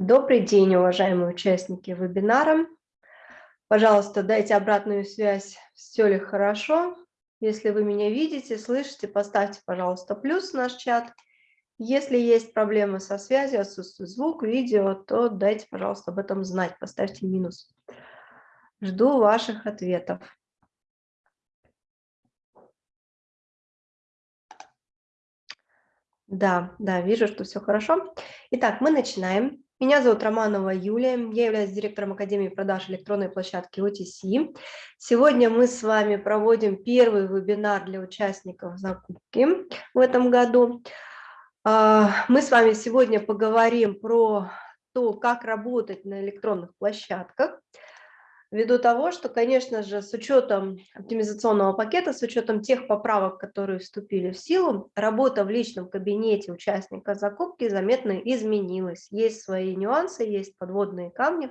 Добрый день, уважаемые участники вебинара. Пожалуйста, дайте обратную связь, все ли хорошо. Если вы меня видите, слышите, поставьте, пожалуйста, плюс в наш чат. Если есть проблемы со связью, отсутствует звук, видео, то дайте, пожалуйста, об этом знать, поставьте минус. Жду ваших ответов. Да, да, вижу, что все хорошо. Итак, мы начинаем. Меня зовут Романова Юлия, я являюсь директором Академии продаж электронной площадки OTC. Сегодня мы с вами проводим первый вебинар для участников закупки в этом году. А, мы с вами сегодня поговорим про то, как работать на электронных площадках, ввиду того, что, конечно же, с учетом оптимизационного пакета, с учетом тех поправок, которые вступили в силу, работа в личном кабинете участника закупки заметно изменилась. Есть свои нюансы, есть подводные камни,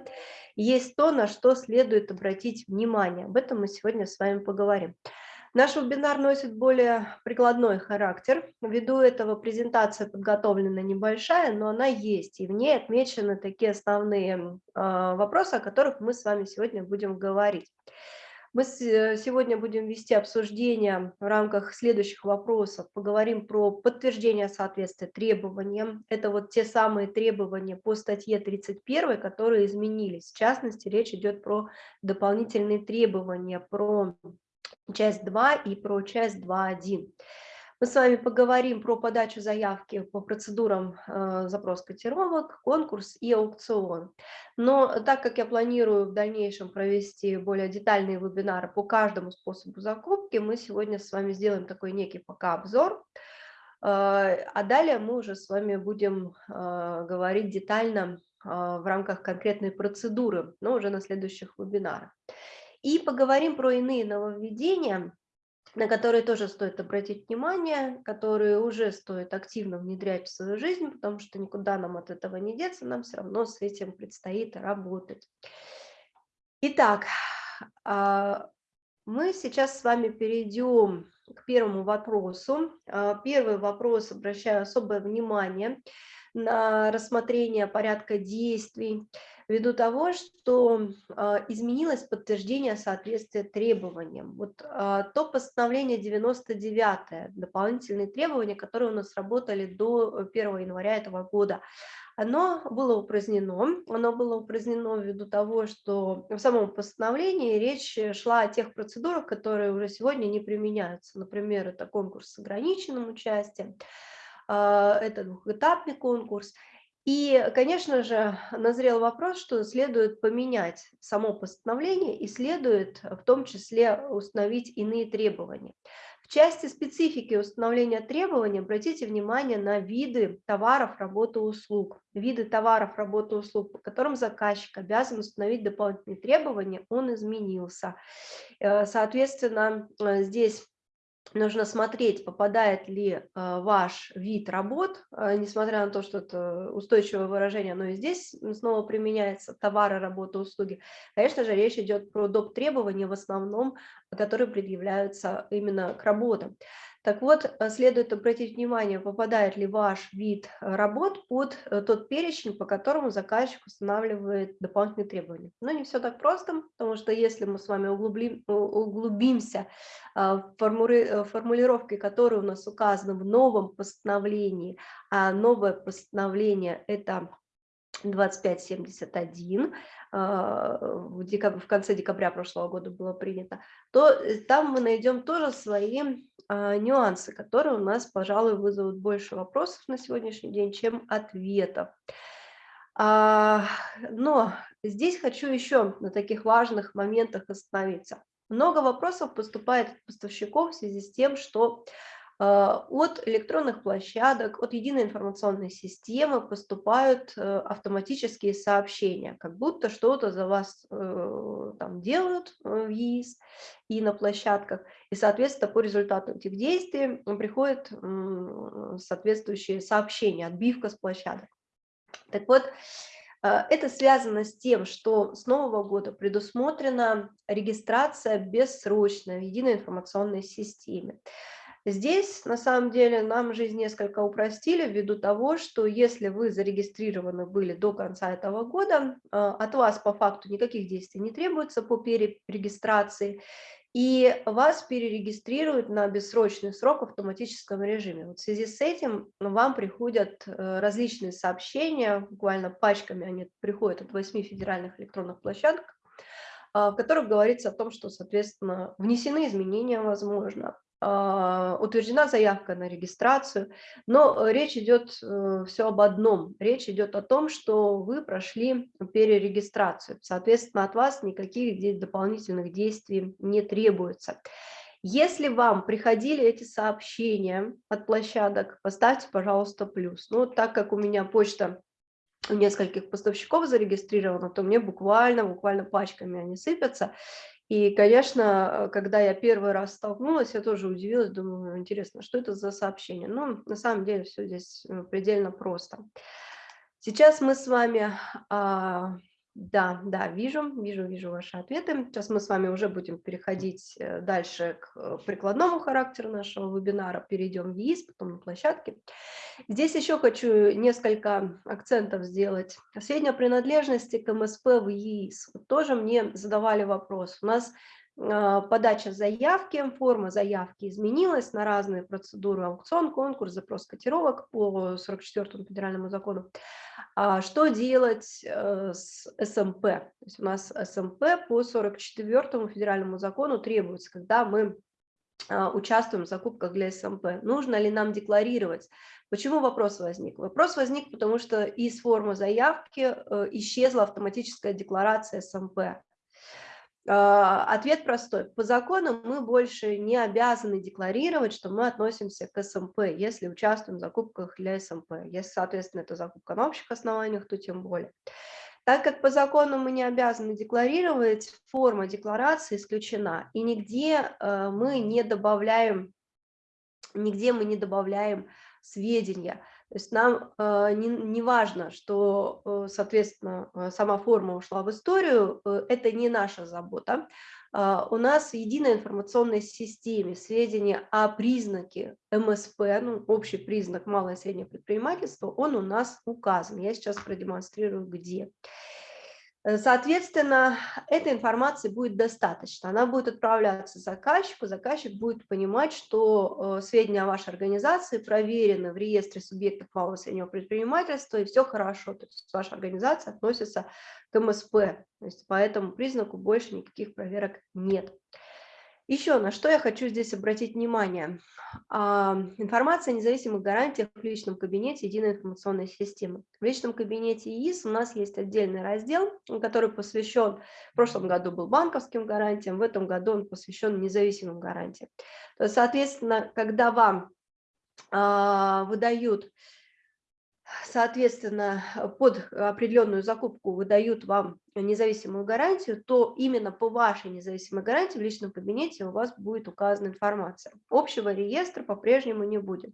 есть то, на что следует обратить внимание. Об этом мы сегодня с вами поговорим. Наш вебинар носит более прикладной характер. Ввиду этого презентация подготовлена небольшая, но она есть, и в ней отмечены такие основные а, вопросы, о которых мы с вами сегодня будем говорить. Мы сегодня будем вести обсуждение в рамках следующих вопросов. Поговорим про подтверждение соответствия требованиям. Это вот те самые требования по статье 31, которые изменились. В частности, речь идет про дополнительные требования, про часть 2 и про часть 2.1. Мы с вами поговорим про подачу заявки по процедурам э, запрос котировок, конкурс и аукцион. Но так как я планирую в дальнейшем провести более детальные вебинары по каждому способу закупки, мы сегодня с вами сделаем такой некий пока обзор. Э, а далее мы уже с вами будем э, говорить детально э, в рамках конкретной процедуры, но уже на следующих вебинарах. И поговорим про иные нововведения, на которые тоже стоит обратить внимание, которые уже стоит активно внедрять в свою жизнь, потому что никуда нам от этого не деться, нам все равно с этим предстоит работать. Итак, а, мы сейчас с вами перейдем к первому вопросу. А, первый вопрос, обращаю особое внимание на рассмотрение порядка действий ввиду того, что а, изменилось подтверждение соответствия требованиям. Вот а, то постановление 99, дополнительные требования, которые у нас работали до 1 января этого года, оно было упразднено. Оно было упразднено ввиду того, что в самом постановлении речь шла о тех процедурах, которые уже сегодня не применяются. Например, это конкурс с ограниченным участием, а, это двухэтапный конкурс. И, конечно же, назрел вопрос, что следует поменять само постановление и следует в том числе установить иные требования. В части специфики установления требований обратите внимание на виды товаров, работы, услуг. Виды товаров, работы, услуг, по которым заказчик обязан установить дополнительные требования, он изменился. Э, соответственно, э, здесь нужно смотреть, попадает ли э, ваш вид работ, э, несмотря на то, что это устойчивое выражение, но и здесь снова применяется товары, работы, услуги. Конечно же, речь идет про доп. требования в основном, которые предъявляются именно к работам. Так вот, э, следует обратить внимание, попадает ли ваш вид э, работ под э, тот перечень, по которому заказчик устанавливает дополнительные требования. Но не все так просто, потому что если мы с вами углублим, углубимся в формулировки, которые у нас указаны в новом постановлении, а новое постановление – это 2571, а, в, конце декабря прошлого года было принято, то там мы найдем тоже свои нюансы, которые у нас, пожалуй, вызовут больше вопросов на сегодняшний день, чем ответов. А, но здесь хочу еще на таких важных моментах остановиться. Много вопросов поступает от поставщиков в связи с тем, что а, от электронных площадок, от единой информационной системы поступают э, автоматические сообщения, как будто что-то за вас э, там делают э, в ЕИС и на площадках, и, соответственно, по результату этих действий приходят соответствующие сообщения, отбивка с площадок. Так вот, это связано с тем, что с нового года предусмотрена регистрация бессрочная в единой информационной системе. Здесь, на самом деле, нам жизнь несколько упростили ввиду того, что если вы зарегистрированы были до конца этого года, а, от вас по факту никаких действий не требуется по перерегистрации, и вас перерегистрируют на бессрочный срок в автоматическом режиме. Вот в связи с этим вам приходят э, различные сообщения, буквально пачками они приходят от восьми федеральных электронных площадок, а, в которых говорится о том, что, соответственно, внесены изменения, возможно, утверждена заявка на регистрацию, но э, речь идет э, все об одном. Речь идет о том, что вы прошли перерегистрацию. Соответственно, от вас никаких дополнительных действий не требуется. Если вам приходили эти сообщения от площадок, поставьте, пожалуйста, плюс. Ну, так как у меня почта у нескольких поставщиков зарегистрирована, то мне буквально, буквально пачками они сыпятся. И, конечно, когда я первый раз столкнулась, я тоже удивилась, думаю, интересно, что это за сообщение? Ну, на самом деле все здесь э, предельно просто. Сейчас мы с вами а, да, да, вижу, вижу, вижу ваши ответы. Сейчас мы с вами уже будем переходить э, дальше к э, прикладному характеру нашего вебинара. Перейдем в ЕИС, потом на площадке. Здесь еще хочу несколько акцентов сделать. Сведения о принадлежности к МСП в ЕИС. Тоже мне задавали вопрос. У нас подача заявки, форма заявки изменилась на разные процедуры, аукцион, конкурс, запрос котировок по 44 федеральному закону. А что делать э, с СМП? То есть у нас СМП по 44 федеральному закону требуется, когда мы а, участвуем в закупках для СМП. Нужно ли нам декларировать? Почему вопрос возник? Вопрос возник, потому что из формы заявки э, исчезла автоматическая декларация СМП. А, ответ простой. По закону мы больше не обязаны декларировать, что мы относимся к СМП, если участвуем в закупках для СМП. Если, соответственно, это закупка на общих основаниях, то тем более. Так как по закону мы не обязаны декларировать, форма декларации исключена, и нигде э, мы не добавляем, нигде мы не добавляем сведения. То есть нам э, не, не важно, что, э, соответственно, э, сама форма ушла в историю, это не наша забота. Э, у нас в единой информационной системе сведения о признаке МСП, ну, общий признак малое и среднее предпринимательство, он у нас указан. Я сейчас продемонстрирую, где. Соответственно, этой информации будет достаточно. Она будет отправляться заказчику, заказчик будет понимать, что э, сведения о вашей организации проверены в реестре субъектов малого и среднего предпринимательства, и все хорошо, то есть ваша организация относится к МСП, то есть по этому признаку больше никаких проверок нет. Еще на что я хочу здесь обратить внимание. А, информация о независимых гарантиях в личном кабинете единой информационной системы. В личном кабинете ИИС у нас есть отдельный раздел, который посвящен, в прошлом году был банковским гарантиям, в этом году он посвящен независимым гарантиям. Соответственно, когда вам а, выдают соответственно, под определенную закупку выдают вам независимую гарантию, то именно по вашей независимой гарантии в личном кабинете у вас будет указана информация. Общего реестра по-прежнему не будет.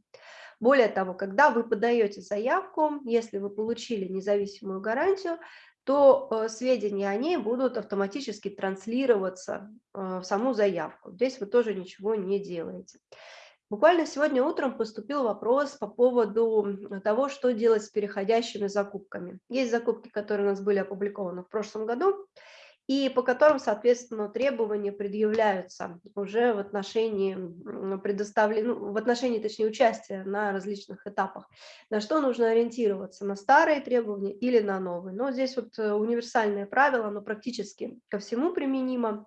Более того, когда вы подаете заявку, если вы получили независимую гарантию, то э, сведения о ней будут автоматически транслироваться э, в саму заявку. Здесь вы тоже ничего не делаете. Буквально сегодня утром поступил вопрос по поводу того, что делать с переходящими закупками. Есть закупки, которые у нас были опубликованы в прошлом году, и по которым, соответственно, требования предъявляются уже в отношении предоставления, ну, в отношении, точнее, участия на различных этапах. На что нужно ориентироваться, на старые требования или на новые. Но здесь вот э, универсальное правило, оно практически ко всему применимо.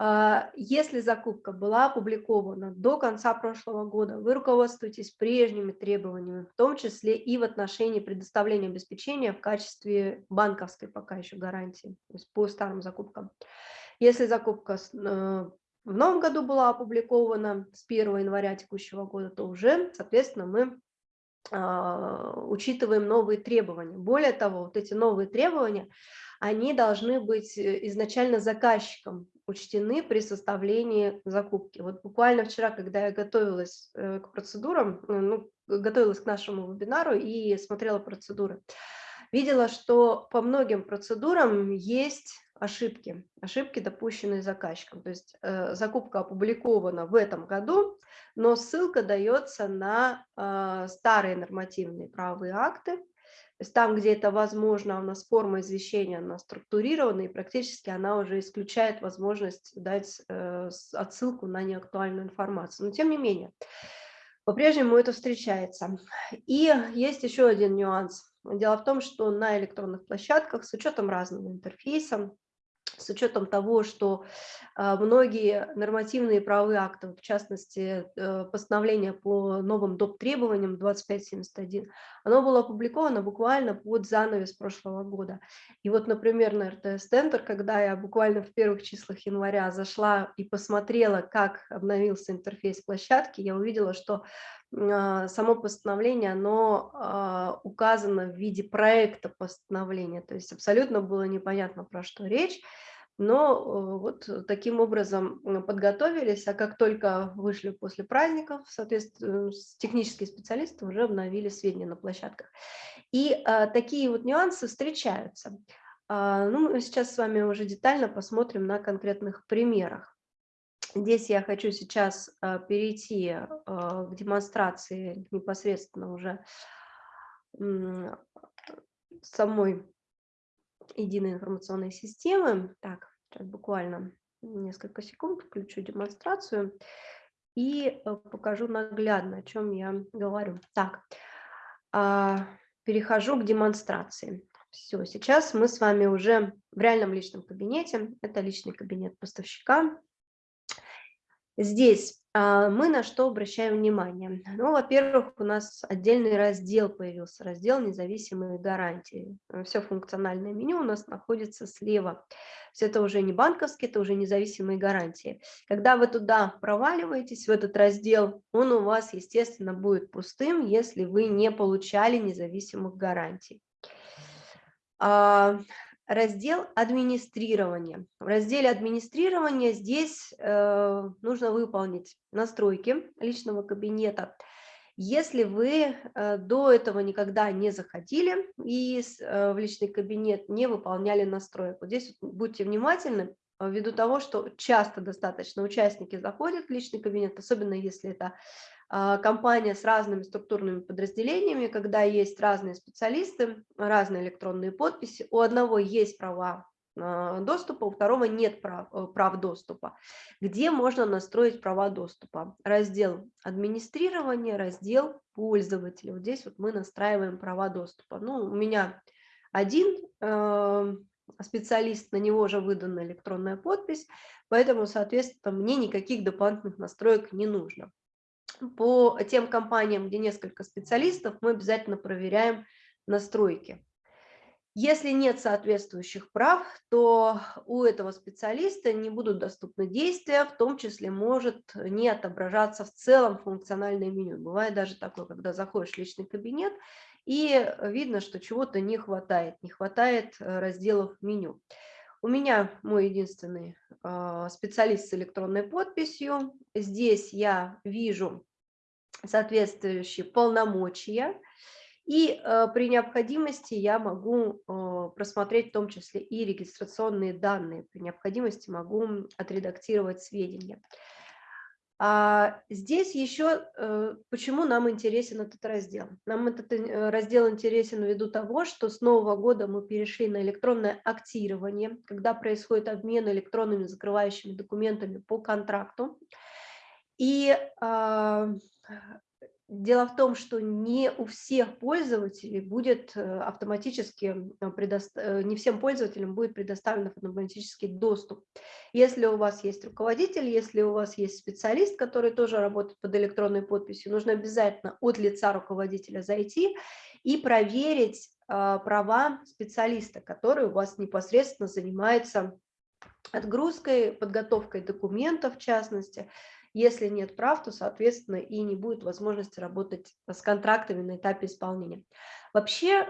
А, если закупка была опубликована до конца прошлого года, вы руководствуетесь прежними требованиями, в том числе и в отношении предоставления обеспечения в качестве банковской пока еще гарантии, то есть по старым закупкам. Если закупка э, в новом году была опубликована с 1 января текущего года, то уже, соответственно, мы а, учитываем новые требования. Более того, вот эти новые требования, они должны быть э, изначально заказчиком учтены при составлении закупки. Вот буквально вчера, когда я готовилась э, к процедурам, э, ну, готовилась к нашему вебинару и смотрела процедуры, видела, что по многим процедурам есть ошибки, ошибки, допущенные заказчиком. То есть э, закупка опубликована в этом году, но ссылка дается на э, старые нормативные правовые акты. То есть там, где это возможно, у нас форма извещения, она структурирована, и практически она уже исключает возможность дать э, отсылку на неактуальную информацию. Но тем не менее, по-прежнему это встречается. И есть еще один нюанс. Дело в том, что на электронных площадках с учетом разного интерфейса, с учетом того, что а, многие нормативные правовые акты, в частности, э, постановление по новым доп. требованиям 2571, оно было опубликовано буквально под занавес прошлого года. И вот, например, на РТС-центр, когда я буквально в первых числах января зашла и посмотрела, как обновился интерфейс площадки, я увидела, что а, само постановление, оно а, указано в виде проекта постановления, то есть абсолютно было непонятно, про что речь, но э, вот таким образом подготовились, а как только вышли после праздников, соответственно, технические специалисты уже обновили сведения на площадках. И а, такие вот нюансы встречаются. Ну, мы сейчас с вами уже детально посмотрим на конкретных примерах. Здесь я хочу сейчас а, перейти а, к демонстрации непосредственно уже самой единой информационной системы. Так, сейчас буквально несколько секунд включу демонстрацию и а, покажу наглядно, о чем я говорю. Так, перехожу к демонстрации. Все, сейчас мы с вами уже в реальном личном кабинете. Это личный кабинет поставщика. Здесь а, мы на что обращаем внимание? Ну, во-первых, у нас отдельный раздел появился, раздел «Независимые гарантии». Все функциональное меню у нас находится слева. То это уже не банковские, это уже независимые гарантии. Когда вы туда проваливаетесь, в этот раздел, он у вас, естественно, будет пустым, если вы не получали независимых гарантий. Раздел администрирования. В разделе администрирования здесь э, нужно выполнить настройки личного кабинета. Если вы э, до этого никогда не заходили и э, в личный кабинет не выполняли настроек, вот здесь будьте внимательны, ввиду того, что часто достаточно участники заходят в личный кабинет, особенно если это компания с разными структурными подразделениями, когда есть разные специалисты, разные электронные подписи, у одного есть права а, доступа, у второго нет прав, э, прав доступа. Где можно настроить права доступа? Раздел администрирования, раздел пользователя. Вот здесь вот мы настраиваем права доступа. Ну, у меня один э, специалист, на него уже выдана электронная подпись, поэтому, соответственно, мне никаких дополнительных настроек не нужно по тем компаниям, где несколько специалистов, мы обязательно проверяем настройки. Если нет соответствующих прав, то у этого специалиста не будут доступны действия, в том числе может не отображаться в целом функциональное меню. Бывает даже такое, когда заходишь в личный кабинет, и видно, что чего-то не хватает, не хватает э, разделов меню. У меня мой единственный э, специалист с электронной подписью. Здесь я вижу соответствующие полномочия. И э, при необходимости я могу э, просмотреть в том числе и регистрационные данные. При необходимости могу отредактировать сведения. А здесь еще, э, почему нам интересен этот раздел? Нам этот э, раздел интересен ввиду того, что с нового года мы перешли на электронное актирование, когда происходит обмен электронными закрывающими документами по контракту. И а, Дело в том, что не у всех пользователей будет э, автоматически, э, не всем пользователям будет предоставлен автоматический доступ. Если у вас есть руководитель, если у вас есть специалист, который тоже работает под электронной подписью, нужно обязательно от лица руководителя зайти и проверить а, права специалиста, который у вас непосредственно занимается отгрузкой, подготовкой документов в частности, если нет прав, то, соответственно, и не будет возможности работать с контрактами на этапе исполнения. Вообще, э,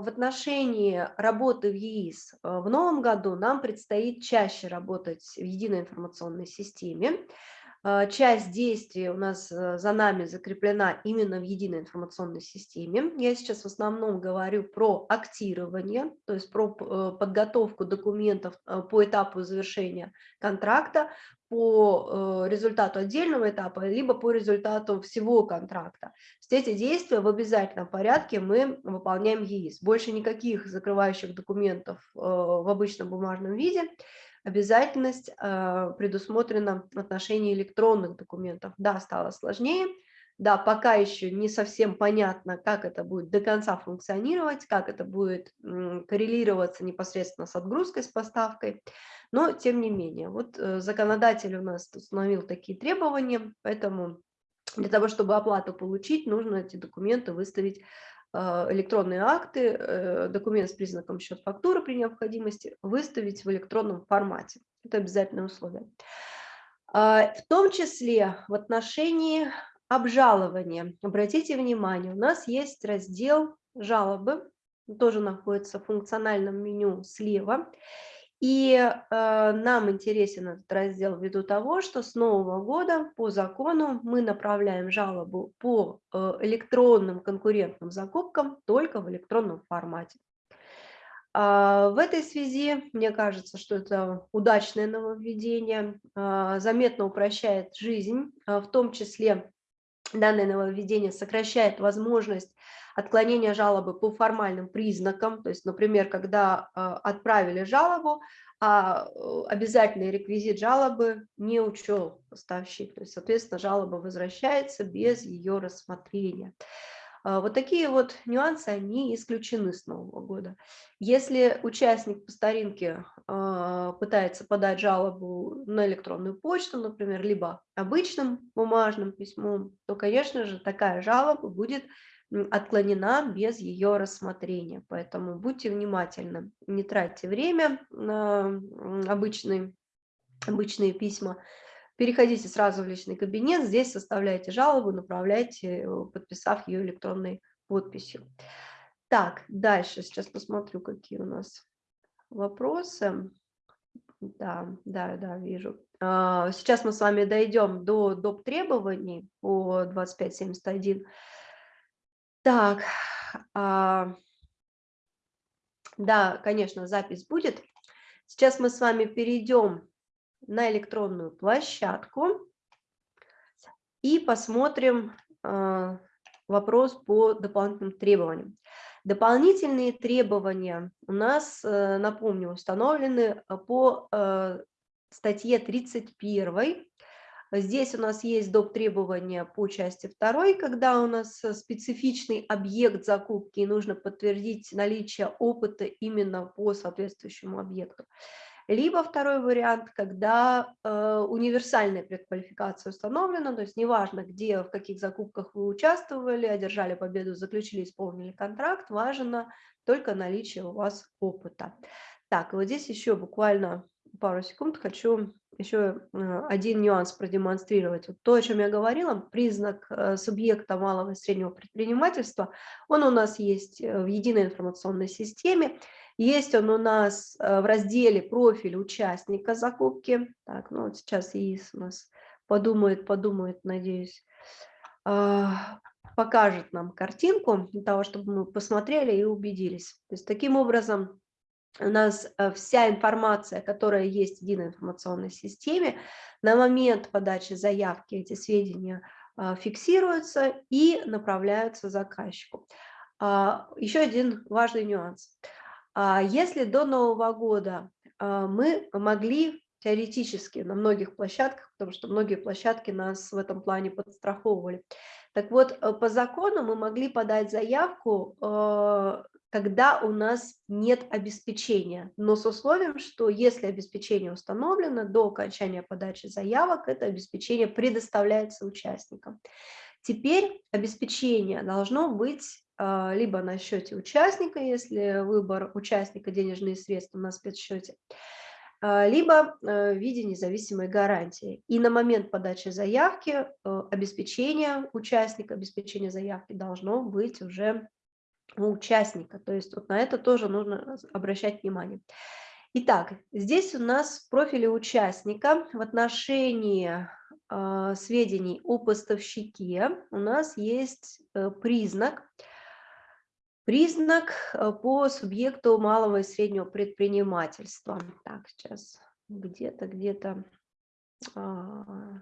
в отношении работы в ЕИС э, в новом году нам предстоит чаще работать в единой информационной системе. а, часть действий у нас э, за нами закреплена именно в единой информационной системе. Я сейчас в основном говорю про актирование, то есть про э, подготовку документов э, по этапу завершения контракта, по результату отдельного этапа, либо по результату всего контракта. То эти действия в обязательном порядке мы выполняем ЕИС. Больше никаких закрывающих документов в обычном бумажном виде обязательность э, предусмотрена в отношении электронных документов. Да, стало сложнее, да, пока еще не совсем понятно, как это будет до конца функционировать, как это будет коррелироваться непосредственно с отгрузкой, с поставкой, но тем не менее, вот э, законодатель у нас установил такие требования, поэтому для того, чтобы оплату получить, нужно эти документы выставить а, электронные акты, э, документ с признаком счет фактуры при необходимости выставить в электронном формате. Это обязательное условие. А, в том числе в отношении обжалования. Обратите внимание, у нас есть раздел жалобы, тоже находится в функциональном меню слева. И э, нам интересен этот раздел ввиду того, что с нового года по закону мы направляем жалобу по э, электронным конкурентным закупкам только в электронном формате. А, в этой связи, мне кажется, что это удачное нововведение, а, заметно упрощает жизнь, а, в том числе данное нововведение сокращает возможность отклонения жалобы по формальным признакам, то есть, например, когда э, отправили жалобу, а э, обязательный реквизит жалобы не учел поставщик, то есть, соответственно, жалоба возвращается без ее рассмотрения. А, вот такие вот нюансы, они исключены с Нового года. Если участник по старинке а, пытается подать жалобу на электронную почту, например, либо обычным бумажным письмом, то, конечно же, такая жалоба будет отклонена без ее рассмотрения. Поэтому будьте внимательны, не тратьте время на обычные, обычные письма, переходите сразу в личный кабинет, здесь составляйте жалобу, направляйте, подписав ее электронной подписью. Так, дальше, сейчас посмотрю, какие у нас вопросы. Да, да, да, вижу. А, сейчас мы с вами дойдем до доп. требований по 2571. Так, а, да, конечно, запись будет. Сейчас мы с вами перейдем на электронную площадку и посмотрим а, вопрос по дополнительным требованиям. Дополнительные требования у нас, э, напомню, установлены по э, статье 31 Здесь у нас есть доп. требования по части второй, когда у нас э, специфичный объект закупки и нужно подтвердить наличие опыта именно по соответствующему объекту. Либо второй вариант, когда э, универсальная предквалификация установлена, то есть неважно, где, в каких закупках вы участвовали, одержали победу, заключили, исполнили контракт, важно только наличие у вас опыта. Так, вот здесь еще буквально пару секунд хочу еще э, один нюанс продемонстрировать. Вот то, о чем я говорила, признак э, субъекта малого и среднего предпринимательства, он у нас есть в единой информационной системе, есть он у нас в разделе профиль участника закупки. Так, ну вот сейчас ИИС у нас подумает, подумает, надеюсь, а, покажет нам картинку для того, чтобы мы посмотрели и убедились. То есть таким образом у нас э, вся информация, которая есть в единой информационной системе, на момент подачи заявки эти сведения фиксируются и направляются заказчику. А, еще один важный нюанс. А, если до Нового года мы могли теоретически на многих площадках, потому что многие площадки нас в этом плане подстраховывали, так вот, э, по закону мы могли подать заявку э, когда у нас нет обеспечения, но с условием, что если обеспечение установлено до окончания подачи заявок, это обеспечение предоставляется участникам. Теперь обеспечение должно быть а, либо на счете участника, если выбор участника денежные средства на спецсчете, а, либо э, в виде независимой гарантии. И на момент подачи заявки э, обеспечение участника, обеспечение заявки должно быть уже у участника. То есть вот на это тоже нужно обращать внимание. Итак, здесь у нас в профиле участника в отношении а, сведений о поставщике у нас есть э, признак, признак э, по субъекту малого и среднего предпринимательства. Так, сейчас где-то, где-то, а,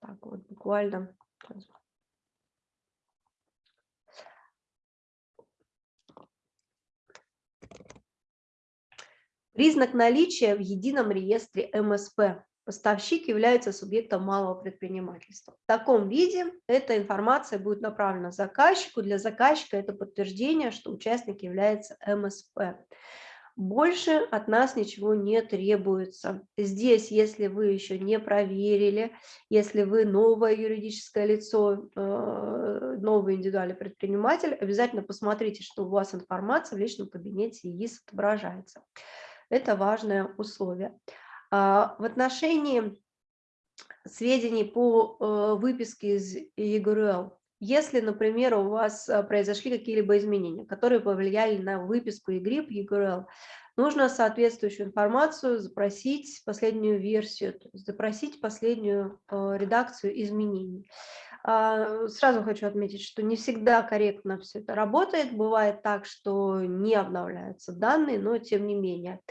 так вот буквально. Признак наличия в едином реестре МСП. Поставщик является субъектом малого предпринимательства. В таком виде эта информация будет направлена заказчику. Для заказчика это подтверждение, что участник является МСП. Больше от нас ничего не требуется. Здесь, если вы еще не проверили, если вы новое юридическое лицо, э, новый индивидуальный предприниматель, обязательно посмотрите, что у вас информация в личном кабинете ЕИС отображается. Это важное условие. А, в отношении сведений по э, выписке из ЕГРЮЛ, если, например, у вас э, произошли какие-либо изменения, которые повлияли на выписку ЕГРИП, ЕГРЮЛ, нужно соответствующую информацию запросить последнюю версию, запросить последнюю э, редакцию изменений. А, сразу хочу отметить, что не всегда корректно все это работает. Бывает так, что не обновляются данные, но тем не менее –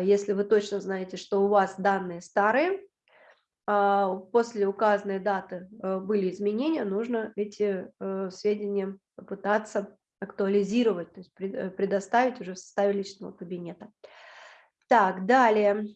если вы точно знаете, что у вас данные старые, а, после указанной даты э, были изменения, нужно эти э, сведения попытаться актуализировать, то есть э, предоставить уже в составе личного кабинета. Так, далее.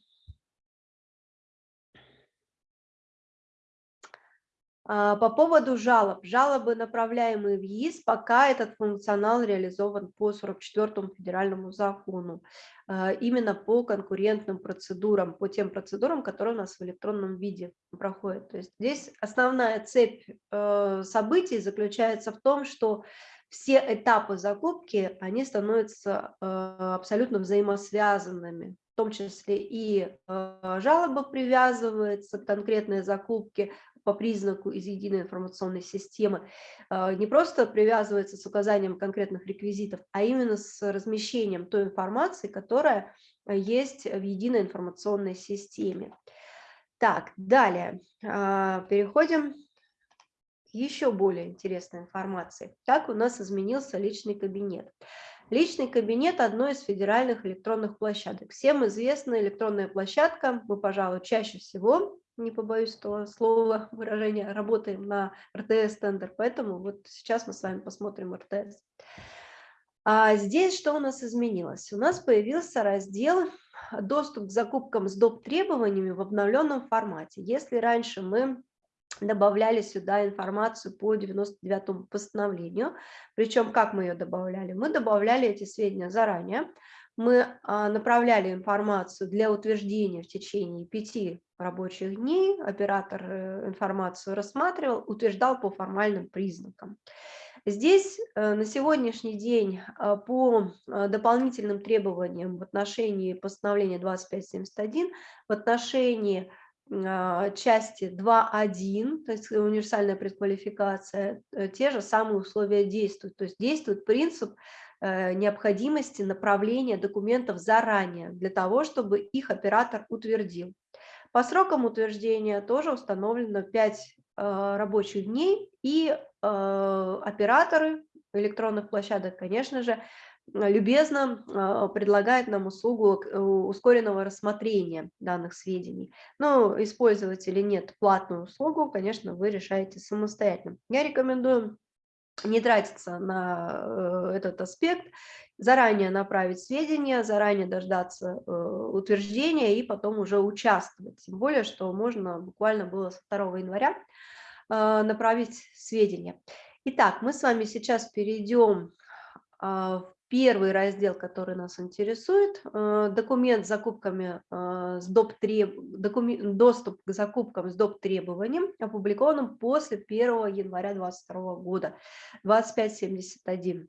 По поводу жалоб. Жалобы, направляемые в ЕИС, пока этот функционал реализован по 44 федеральному закону. А, именно по конкурентным процедурам, по тем процедурам, которые у нас в электронном виде проходят. То есть здесь основная цепь э, событий заключается в том, что все этапы закупки, они становятся э, абсолютно взаимосвязанными в том числе и э, жалоба привязывается к конкретной закупке, по признаку из единой информационной системы а, не просто привязывается с указанием конкретных реквизитов, а именно с размещением той информации, которая есть в единой информационной системе. Так, далее а, переходим к еще более интересной информации. Как у нас изменился личный кабинет? Личный кабинет – одной из федеральных электронных площадок. Всем известна электронная площадка, мы, пожалуй, чаще всего не побоюсь этого слова, выражения, работаем на РТС-тендер, поэтому вот сейчас мы с вами посмотрим РТС. А здесь что у нас изменилось? У нас появился раздел «Доступ к закупкам с доп. требованиями в обновленном формате». Если раньше мы добавляли сюда информацию по 99 постановлению, причем как мы ее добавляли? Мы добавляли эти сведения заранее, мы а, направляли информацию для утверждения в течение пяти рабочих дней, оператор э, информацию рассматривал, утверждал по формальным признакам. Здесь э, на сегодняшний день а, по а, дополнительным требованиям в отношении постановления 2571, в отношении части 2.1, то есть универсальная предквалификация, э, те же самые условия действуют. То есть действует принцип необходимости направления документов заранее, для того, чтобы их оператор утвердил. По срокам утверждения тоже установлено 5 э, рабочих дней, и э, операторы электронных площадок, конечно же, любезно предлагают нам услугу ускоренного рассмотрения данных сведений. Но использовать или нет платную услугу, конечно, вы решаете самостоятельно. Я рекомендую не тратиться на э, этот аспект, заранее направить сведения, заранее дождаться э, утверждения и потом уже участвовать. Тем более, что можно буквально было с 2 января э, направить сведения. Итак, мы с вами сейчас перейдем в Первый раздел, который нас интересует, э, документ с закупками э, с доп. Треб... Документ... доступ к закупкам с доп. требованием, опубликованным после 1 января 2022 года, 2571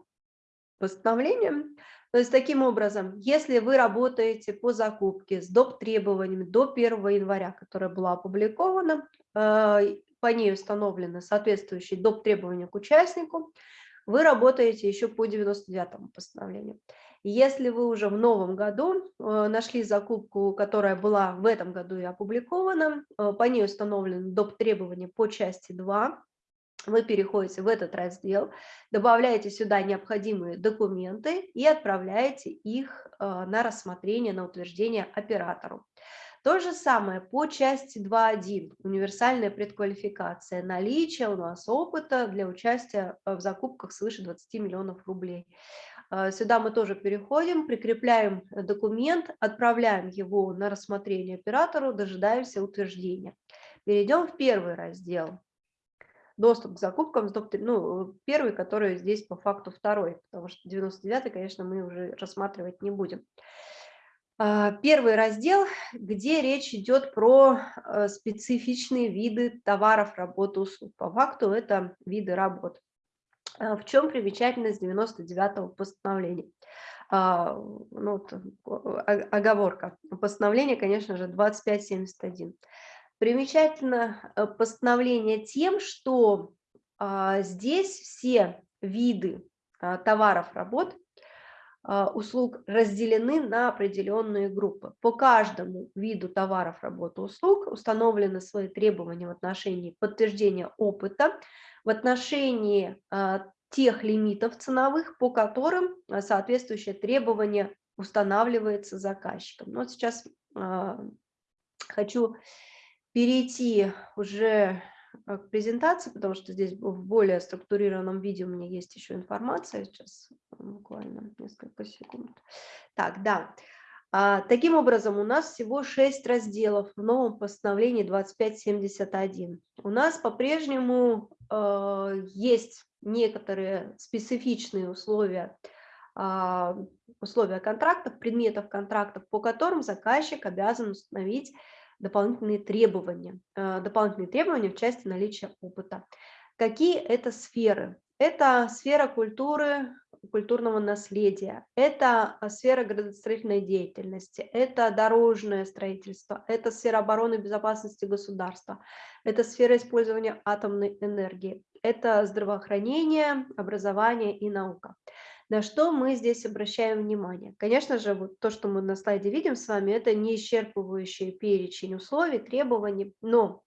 постановлением. То есть таким образом, если вы работаете по закупке с доп. требованиями до 1 января, которая была опубликована, э, по ней установлены соответствующие доп. требования к участнику, вы работаете еще по 99 постановлению. Если вы уже в новом году э, нашли закупку, которая была в этом году и опубликована, э, по ней установлены доп. требования по части 2, вы переходите в этот раздел, добавляете сюда необходимые документы и отправляете их э, на рассмотрение, на утверждение оператору. То же самое по части 2.1, универсальная предквалификация, наличие у нас опыта для участия в закупках свыше 20 миллионов рублей. Э, сюда мы тоже переходим, прикрепляем документ, отправляем его на рассмотрение оператору, дожидаемся утверждения. Перейдем в первый раздел. Доступ к закупкам, ну, первый, который здесь по факту второй, потому что 99 конечно, мы уже рассматривать не будем. Э, первый раздел, где речь идет про э, специфичные виды товаров, работ, услуг. По факту это виды работ. А, в чем примечательность 99-го постановления? А, ну, оговорка. Постановление, конечно же, 2571. Примечательно э, постановление тем, что а, здесь все виды товаров, работ, услуг разделены на определенные группы. По каждому виду товаров, работ, услуг установлены свои требования в отношении подтверждения опыта, в отношении а, тех лимитов ценовых, по которым а, соответствующее требование устанавливается заказчиком. Ну, вот сейчас а, хочу перейти уже к презентации, потому что здесь в более структурированном виде у меня есть еще информация. Сейчас буквально несколько секунд. Так, да. А, таким образом, у нас всего 6 разделов в новом постановлении 2571. У нас по-прежнему э, есть некоторые специфичные условия, э, условия контрактов, предметов контрактов, по которым заказчик обязан установить дополнительные требования, э, дополнительные требования в части наличия опыта. Какие это сферы? Это сфера культуры, культурного наследия, это а, сфера градостроительной деятельности, это дорожное строительство, это сфера обороны и безопасности государства, это сфера использования атомной энергии, это здравоохранение, образование и наука. На что мы здесь обращаем внимание? Конечно же, вот то, что мы на слайде видим с вами, это не исчерпывающий перечень условий, требований, но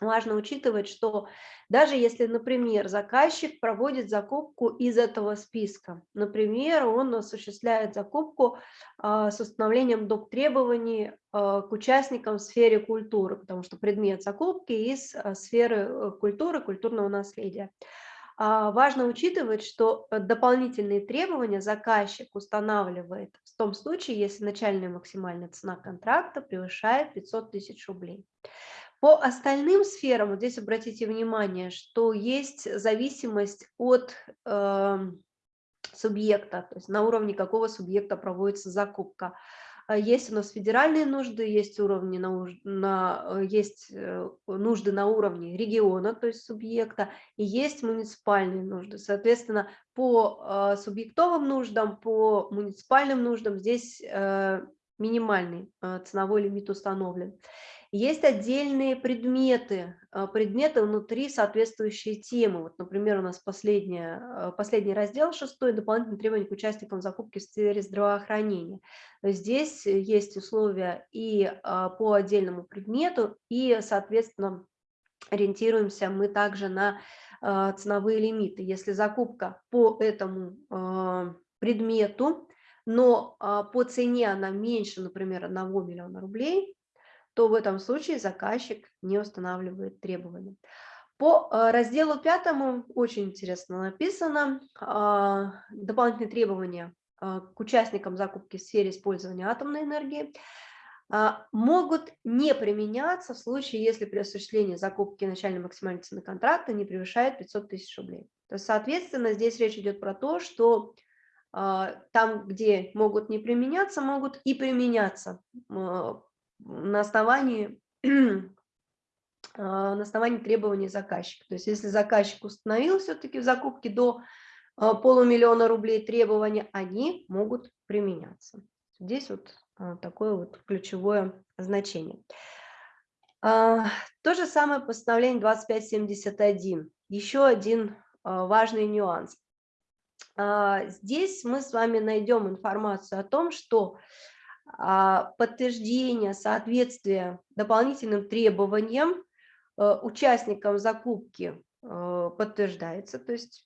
важно учитывать, что даже если, например, заказчик проводит закупку из этого списка, например, он осуществляет закупку э, с установлением доп. требований э, к участникам в сфере культуры, потому что предмет закупки из э, сферы культуры, культурного наследия. Важно учитывать, что дополнительные требования заказчик устанавливает в том случае, если начальная максимальная цена контракта превышает 500 тысяч рублей. По остальным сферам, вот здесь обратите внимание, что есть зависимость от э, субъекта, то есть на уровне какого субъекта проводится закупка. А есть у нас федеральные нужды, есть, уровни на, на, есть э, нужды на уровне региона, то есть субъекта, и есть муниципальные нужды. Соответственно, по э, субъектовым нуждам, по муниципальным нуждам здесь э, минимальный э, ценовой лимит установлен. Есть отдельные предметы, а, предметы внутри соответствующей темы. Вот, например, у нас последняя, а, последний раздел, шестой, дополнительные требования к участникам закупки в сфере здравоохранения. Здесь есть условия и а, по отдельному предмету, и, соответственно, ориентируемся мы также на ценовые лимиты. Если закупка по этому предмету, но по цене она меньше, например, 1 миллиона рублей, то в этом случае заказчик не устанавливает требования. По э, разделу пятому очень интересно написано а, дополнительные требования а, к участникам закупки в сфере использования атомной энергии а, могут не применяться в случае, если при осуществлении закупки начальной максимальной цены контракта не превышает 500 тысяч рублей. То есть, соответственно, здесь речь идет про то, что там, где могут не применяться, могут и применяться на основании, а, на основании требований заказчика. То есть если заказчик установил все-таки в закупке до а, полумиллиона рублей требования, они могут применяться. Здесь вот а, такое вот ключевое значение. То же самое постановление 2571. Еще один важный нюанс. здесь мы с вами найдем информацию о том, что подтверждение соответствия дополнительным требованиям участникам закупки подтверждается, то есть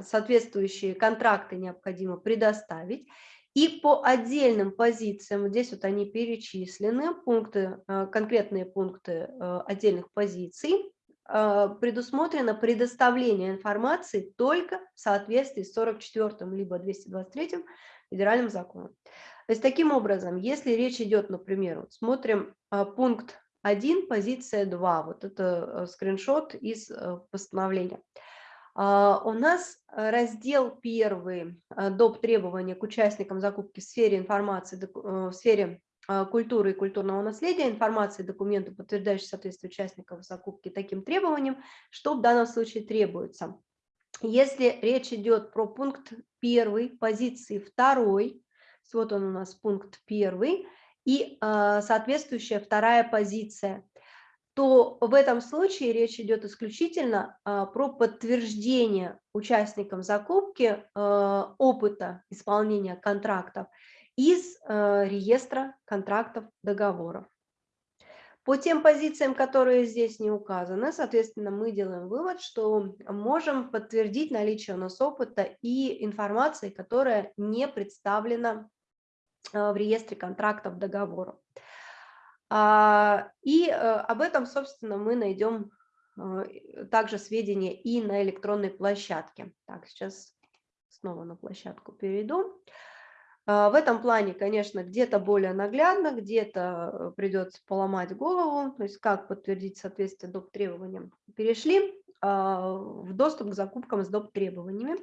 соответствующие контракты необходимо предоставить. И по отдельным позициям, здесь вот они перечислены, пункты, э, конкретные пункты э, отдельных позиций, э, предусмотрено предоставление информации только в соответствии с 44 либо 223 федеральным законом. То есть таким образом, если речь идет, например, вот смотрим пункт 1, позиция 2, вот это скриншот из постановления. А, у нас э, раздел первый э, доп. требования к участникам закупки в сфере информации, э, в сфере а, культуры и культурного наследия, информации, документы, подтверждающие соответствие участников закупки таким требованиям, что в данном случае требуется. Если речь идет про пункт первый, позиции второй, вот он у нас пункт первый, и соответствующая вторая позиция то в этом случае речь идет исключительно а, про подтверждение участникам закупки а, опыта исполнения контрактов из а, реестра контрактов договоров. По тем позициям, которые здесь не указаны, соответственно, мы делаем вывод, что можем подтвердить наличие у нас опыта и информации, которая не представлена в реестре контрактов договоров. А, и э, об этом, собственно, мы найдем э, также сведения и на электронной площадке. Так, сейчас снова на площадку перейду. А, в этом плане, конечно, где-то более наглядно, где-то э, придется поломать голову, то есть как подтвердить соответствие доп. требованиям. Перешли а, в доступ к закупкам с доп. требованиями.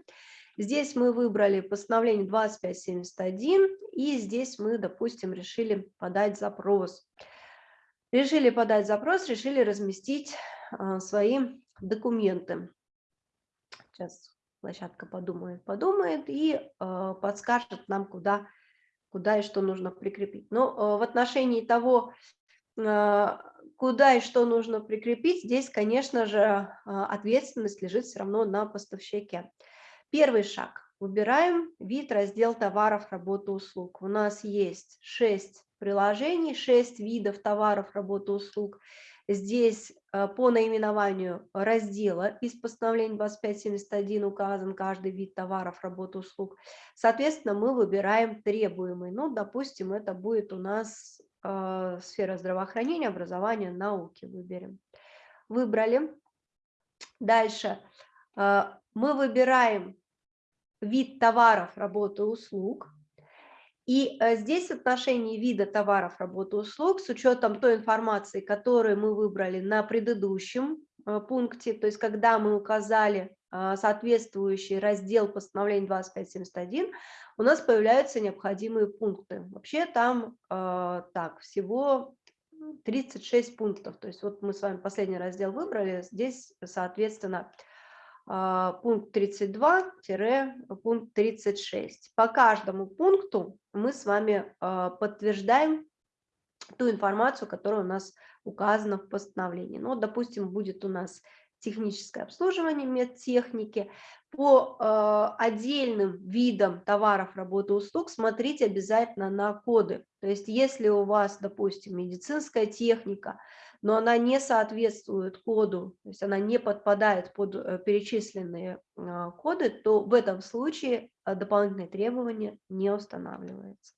Здесь мы выбрали постановление 2571, и здесь мы, допустим, решили подать запрос. Решили подать запрос, решили разместить а, свои документы. Сейчас площадка подумает, подумает и а, подскажет нам, куда, куда и что нужно прикрепить. Но а, в отношении того, куда и что нужно прикрепить, здесь, конечно же, ответственность лежит все равно на поставщике. Первый шаг. Выбираем вид, раздел товаров, работы, услуг. У нас есть 6 приложений, 6 видов товаров, работы, услуг. Здесь по наименованию раздела из постановления 2571 указан каждый вид товаров, работы, услуг. Соответственно, мы выбираем требуемый. Ну, допустим, это будет у нас э, сфера здравоохранения, образования, науки. Выберем. Выбрали. Дальше э, мы выбираем вид товаров, работы, услуг. И э, здесь в отношении вида товаров, работы, услуг, с учетом той информации, которую мы выбрали на предыдущем э, пункте, то есть когда мы указали э, соответствующий раздел постановления 2571, у нас появляются необходимые пункты. Вообще там так, всего 36 пунктов. То есть вот мы с вами последний раздел выбрали, здесь, соответственно, а, пункт 32-пункт 36. По каждому пункту мы с вами а, подтверждаем ту информацию, которая у нас указана в постановлении. Ну, допустим, будет у нас техническое обслуживание медтехники. По э, отдельным видам товаров, работы, услуг смотрите обязательно на коды. То есть если у вас, допустим, медицинская техника, но она не соответствует коду, то есть она не подпадает под э, перечисленные а, коды, то в этом случае дополнительные требования не устанавливаются.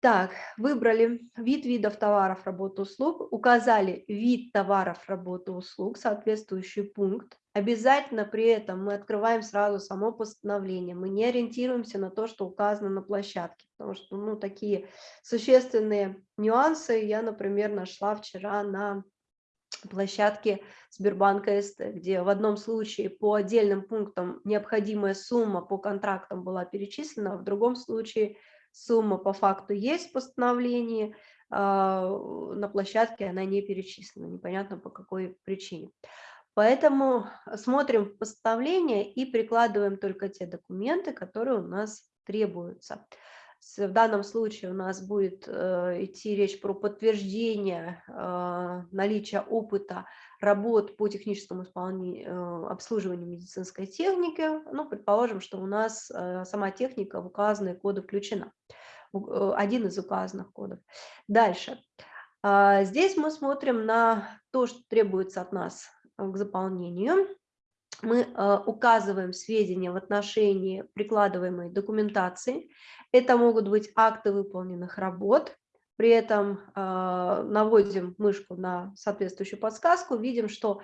Так, выбрали вид видов товаров, работы, услуг, указали вид товаров, работы, услуг, соответствующий пункт. Обязательно при этом мы открываем сразу само постановление, мы не ориентируемся на то, что указано на площадке, потому что ну, такие существенные нюансы я, например, нашла вчера на площадке Сбербанка СТ, где в одном случае по отдельным пунктам необходимая сумма по контрактам была перечислена, а в другом случае – сумма по факту есть в постановлении, а, на площадке она не перечислена, непонятно по какой причине. Поэтому смотрим постановление и прикладываем только те документы, которые у нас требуются. В данном случае у нас будет э, идти речь про подтверждение э, наличия опыта работ по техническому исполнению, обслуживанию медицинской техники. Ну, предположим, что у нас сама техника в указанные коды включена, один из указанных кодов. Дальше. А, здесь мы смотрим на то, что требуется от нас к заполнению мы э, указываем сведения в отношении прикладываемой документации. Это могут быть акты выполненных работ. При этом э, наводим мышку на соответствующую подсказку, видим, что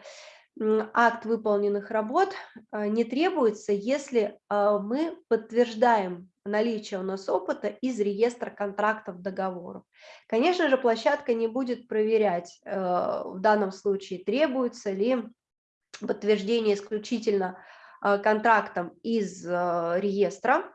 акт выполненных работ э, не требуется, если мы подтверждаем наличие у нас опыта из реестра контрактов договоров. Конечно же, площадка не будет проверять в данном случае, требуется ли подтверждение исключительно а, контрактом из а, реестра,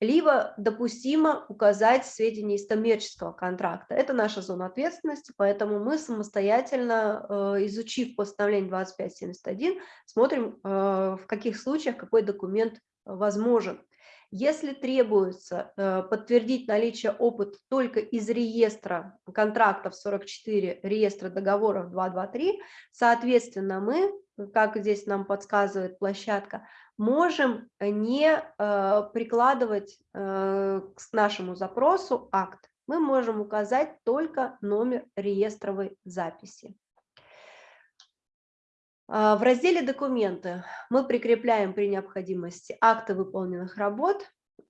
либо допустимо указать сведения из коммерческого контракта. Это наша зона ответственности, поэтому мы самостоятельно, изучив постановление 2571, смотрим, в каких случаях какой документ возможен. Если требуется подтвердить наличие опыта только из реестра контрактов 44, реестра договоров 223, соответственно, мы как здесь нам подсказывает площадка, можем не э, прикладывать э, к нашему запросу акт. Мы можем указать только номер реестровой записи. А, в разделе «Документы» мы прикрепляем при необходимости акты выполненных работ.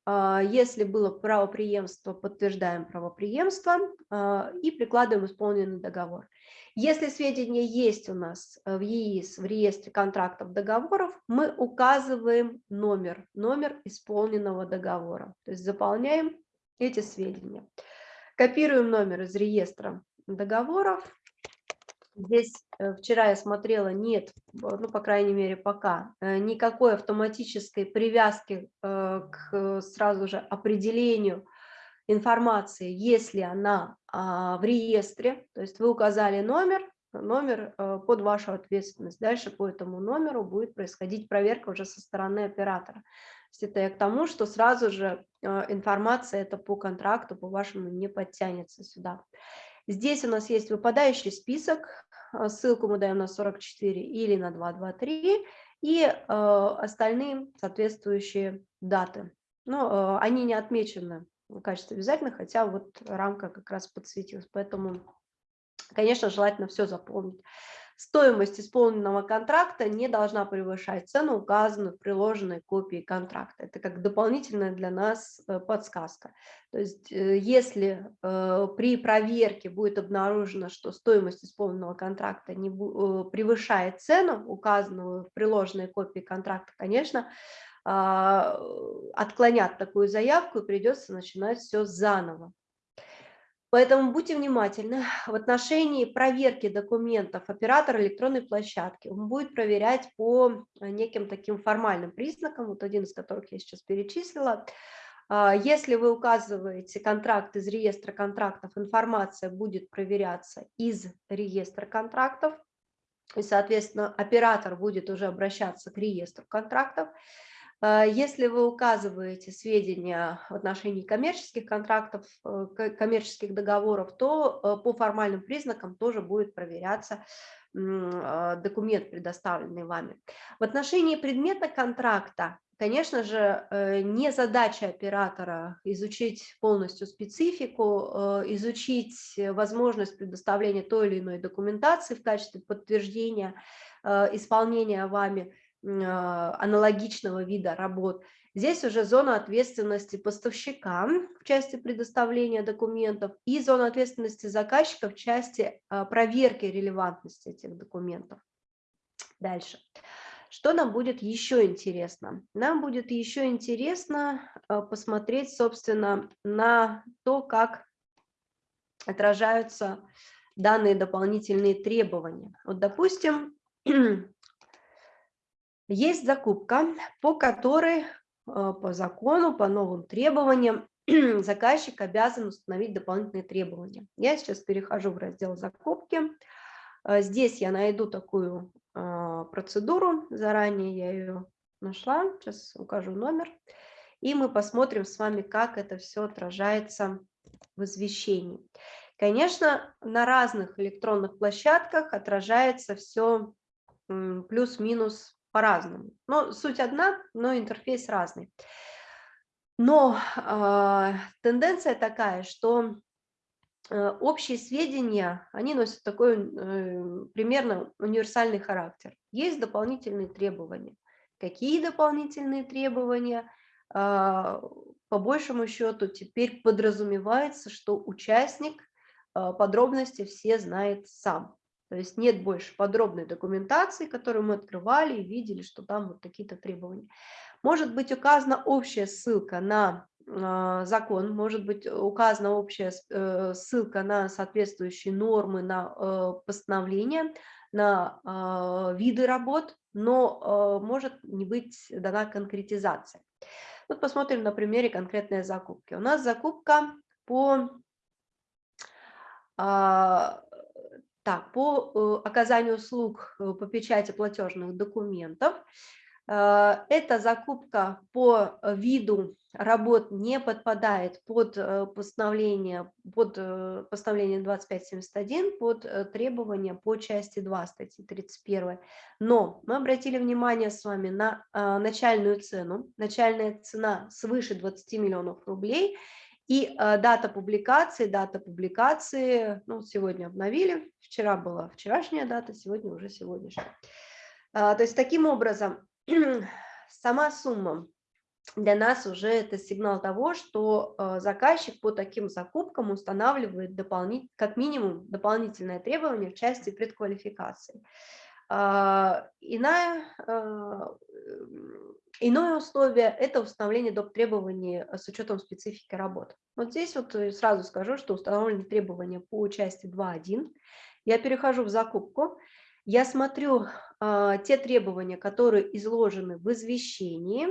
А, если было правоприемство, подтверждаем правоприемство а, и прикладываем исполненный договор. Если сведения есть у нас в ЕИС, в реестре контрактов договоров, мы указываем номер, номер исполненного договора. То есть заполняем эти сведения. Копируем номер из реестра договоров. Здесь э, вчера я смотрела, нет, ну, по крайней мере, пока, э, никакой автоматической привязки к сразу же определению информации, если она а, в реестре, то есть вы указали номер, номер э, под вашу ответственность. Дальше по этому номеру будет происходить проверка уже со стороны оператора. То есть это я к тому, что сразу же э, информация это по контракту, по вашему не подтянется сюда. Здесь у нас есть выпадающий список, э, ссылку мы даем на 44 или на 223, и остальные соответствующие даты. Но они не отмечены в качестве обязательно, хотя вот рамка как раз подсветилась. Поэтому, конечно, желательно все заполнить. Стоимость исполненного контракта не должна превышать цену, указанную в приложенной копии контракта. Это как дополнительная для нас э, подсказка. То есть э, если э, при проверке будет обнаружено, что стоимость исполненного контракта не превышает цену, указанную в приложенной копии контракта, конечно, а, отклонят такую заявку и придется начинать все заново. Поэтому будьте внимательны. В отношении проверки документов оператор электронной площадки он будет проверять по неким таким формальным признакам, вот один из которых я сейчас перечислила. А, если вы указываете контракт из реестра контрактов, информация будет проверяться из реестра контрактов, и, соответственно, оператор будет уже обращаться к реестру контрактов. А, если вы указываете сведения в отношении коммерческих контрактов, э, коммерческих договоров, то э, по формальным признакам тоже будет проверяться а, документ, предоставленный вами. В отношении предмета контракта, конечно же, э, не задача оператора изучить полностью специфику, изучить возможность предоставления той или иной документации в качестве подтверждения исполнения вами аналогичного вида работ. Здесь уже зона ответственности поставщика в части предоставления документов и зона ответственности заказчика в части а, проверки релевантности этих документов. Дальше. Что нам будет еще интересно? Нам будет еще интересно а, посмотреть, собственно, на то, как отражаются данные дополнительные требования. Вот, допустим, Есть закупка, по которой э, по закону, по новым требованиям заказчик обязан установить дополнительные требования. Я сейчас перехожу в раздел закупки. Э, здесь я найду такую э, процедуру, заранее я ее нашла, сейчас укажу номер. и мы посмотрим с вами, как это все отражается в извещении. Конечно, на разных электронных площадках отражается все плюс-минус по-разному. Но суть одна, но интерфейс разный. Но э, тенденция такая, что э, общие сведения, они носят такой э, примерно универсальный характер. Есть дополнительные требования. Какие дополнительные требования? Э, по большему счету теперь подразумевается, что участник э, подробности все знает сам. То есть нет больше подробной документации, которую мы открывали и видели, что там вот такие-то требования. Может быть указана общая ссылка на э, закон, может быть указана общая э, ссылка на соответствующие нормы, на э, постановления, на э, виды работ, но э, может не быть дана конкретизация. Вот посмотрим на примере конкретной закупки. У нас закупка по а, так, по э, оказанию услуг э, по печати платежных документов. Э, эта закупка по виду работ не подпадает под постановление, под постановление 2571, под требования по части 2 статьи 31. Но мы обратили внимание с вами на начальную цену. Начальная цена свыше 20 миллионов рублей – и э, дата публикации, дата публикации, ну, сегодня обновили, вчера была вчерашняя дата, сегодня уже сегодняшняя. А, то есть таким образом сама сумма для нас уже это сигнал того, что э, заказчик по таким закупкам устанавливает дополнит, как минимум дополнительное требование в части предквалификации. А, иная, а, иное условие – это установление доп. требований с учетом специфики работы. Вот здесь вот э, сразу скажу, что установлены требования по части 2.1. Я перехожу в закупку, я смотрю а, те требования, которые изложены в извещении.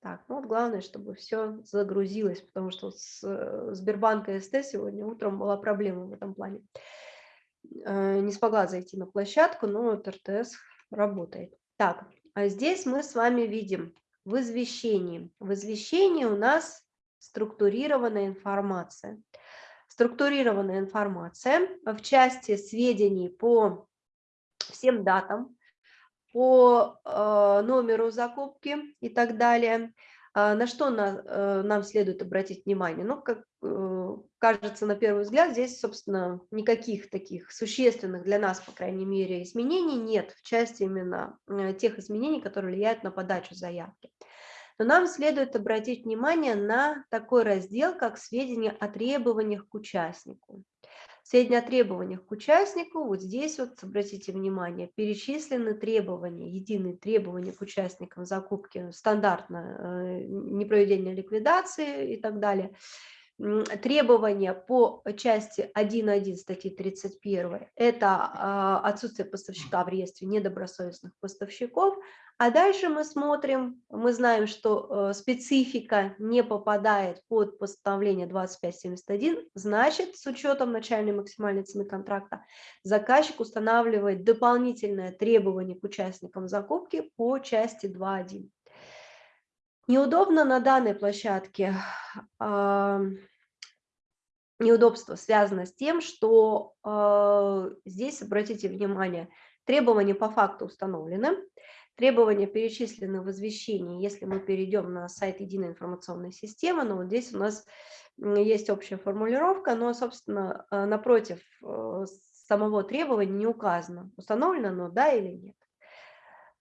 Так, ну вот главное, чтобы все загрузилось, потому что с э, Сбербанка СТ сегодня утром была проблема в этом плане. Э, не смогла зайти на площадку, но вот РТС работает. Так, а здесь мы с вами видим в извещении. В извещении у нас структурированная информация. Структурированная информация в части сведений по всем датам, по э, номеру закупки и так далее – а, на что на, э, нам следует обратить внимание? Ну, как э, кажется на первый взгляд, здесь, собственно, никаких таких существенных для нас, по крайней мере, изменений нет в части именно э, тех изменений, которые влияют на подачу заявки. Но нам следует обратить внимание на такой раздел, как сведения о требованиях к участнику. Сведения о требованиях к участнику, вот здесь вот, обратите внимание, перечислены требования, единые требования к участникам закупки, стандартно э, непроведение ликвидации и так далее. Требования по части 1.1 статьи 31 – это а, отсутствие поставщика в реестре недобросовестных поставщиков, а дальше мы смотрим, мы знаем, что э, специфика не попадает под постановление 2571, значит, с учетом начальной максимальной цены контракта, заказчик устанавливает дополнительное требование к участникам закупки по части 2.1. Неудобно на данной площадке, э, неудобство связано с тем, что э, здесь, обратите внимание, требования по факту установлены, Требования перечислены в извещении, если мы перейдем на сайт единой информационной системы, но вот здесь у нас есть общая формулировка, но, собственно, э, напротив э, самого требования не указано, установлено оно, да или нет.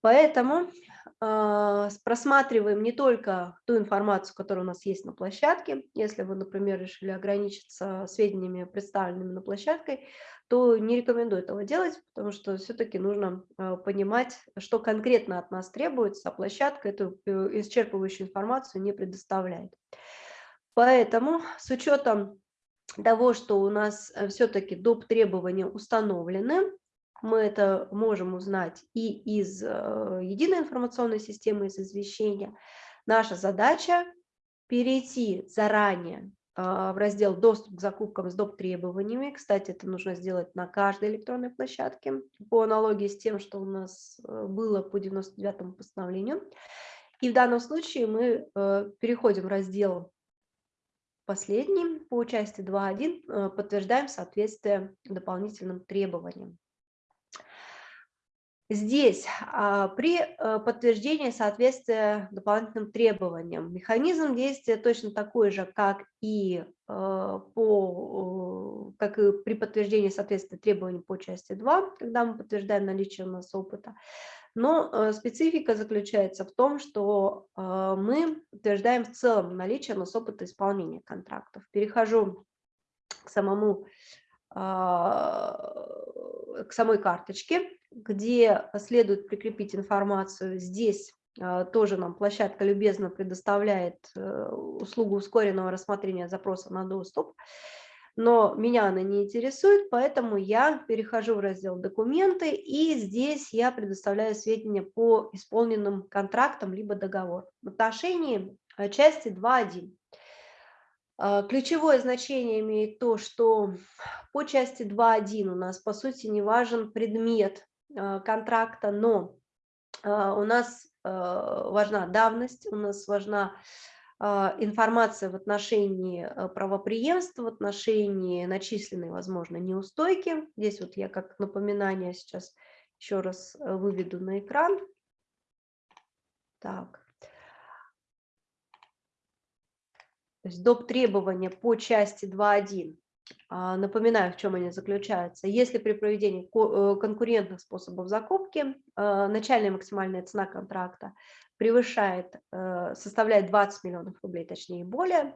Поэтому э, просматриваем не только ту информацию, которая у нас есть на площадке, если вы, например, решили ограничиться сведениями, представленными на площадке, то не рекомендую этого делать, потому что все-таки нужно э, понимать, что конкретно от нас требуется, а площадка эту э, исчерпывающую информацию не предоставляет. Поэтому с учетом того, что у нас э, все-таки доп. требования установлены, мы это можем узнать и из единой информационной системы, из извещения. Наша задача перейти заранее а, в раздел «Доступ к закупкам с доп. требованиями». Кстати, это нужно сделать на каждой электронной площадке по аналогии с тем, что у нас э, было по 99 постановлению. И в данном случае мы э, переходим в раздел последний по части 2.1, э, подтверждаем соответствие дополнительным требованиям. Здесь а, при э, подтверждении соответствия дополнительным требованиям механизм действия точно такой же, как и, э, по, как и при подтверждении соответствия требований по части 2, когда мы подтверждаем наличие у нас опыта. Но э, специфика заключается в том, что мы подтверждаем в целом наличие у нас опыта исполнения контрактов. Перехожу к самому к самой карточке где следует прикрепить информацию. Здесь а, тоже нам площадка любезно предоставляет э, услугу ускоренного рассмотрения запроса на доступ, но меня она не интересует, поэтому я перехожу в раздел «Документы», и здесь я предоставляю сведения по исполненным контрактам либо договор. В отношении э, части 2.1 а, ключевое значение имеет то, что по части 2.1 у нас, по сути, не важен предмет Э, контракта, но э, у нас важна давность, у нас важна информация в отношении правоприемства, в отношении начисленной, возможно, неустойки. Здесь вот я как напоминание сейчас еще раз выведу на экран. Так. То есть доп. требования по части 2.1 а, напоминаю, в чем они заключаются. Если при проведении э, конкурентных способов закупки а, начальная максимальная цена контракта превышает, э, составляет 20 миллионов рублей, точнее более,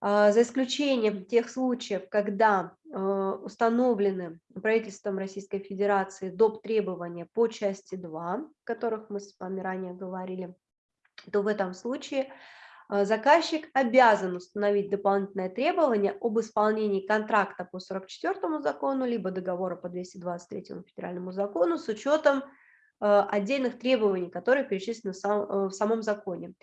а, за исключением тех случаев, когда э, установлены правительством Российской Федерации доп. требования по части 2, о которых мы с вами ранее говорили, то в этом случае заказчик обязан установить дополнительное требование об исполнении контракта по 44 закону, либо договора по 223 федеральному закону с учетом э, отдельных требований, которые перечислены э, в самом законе.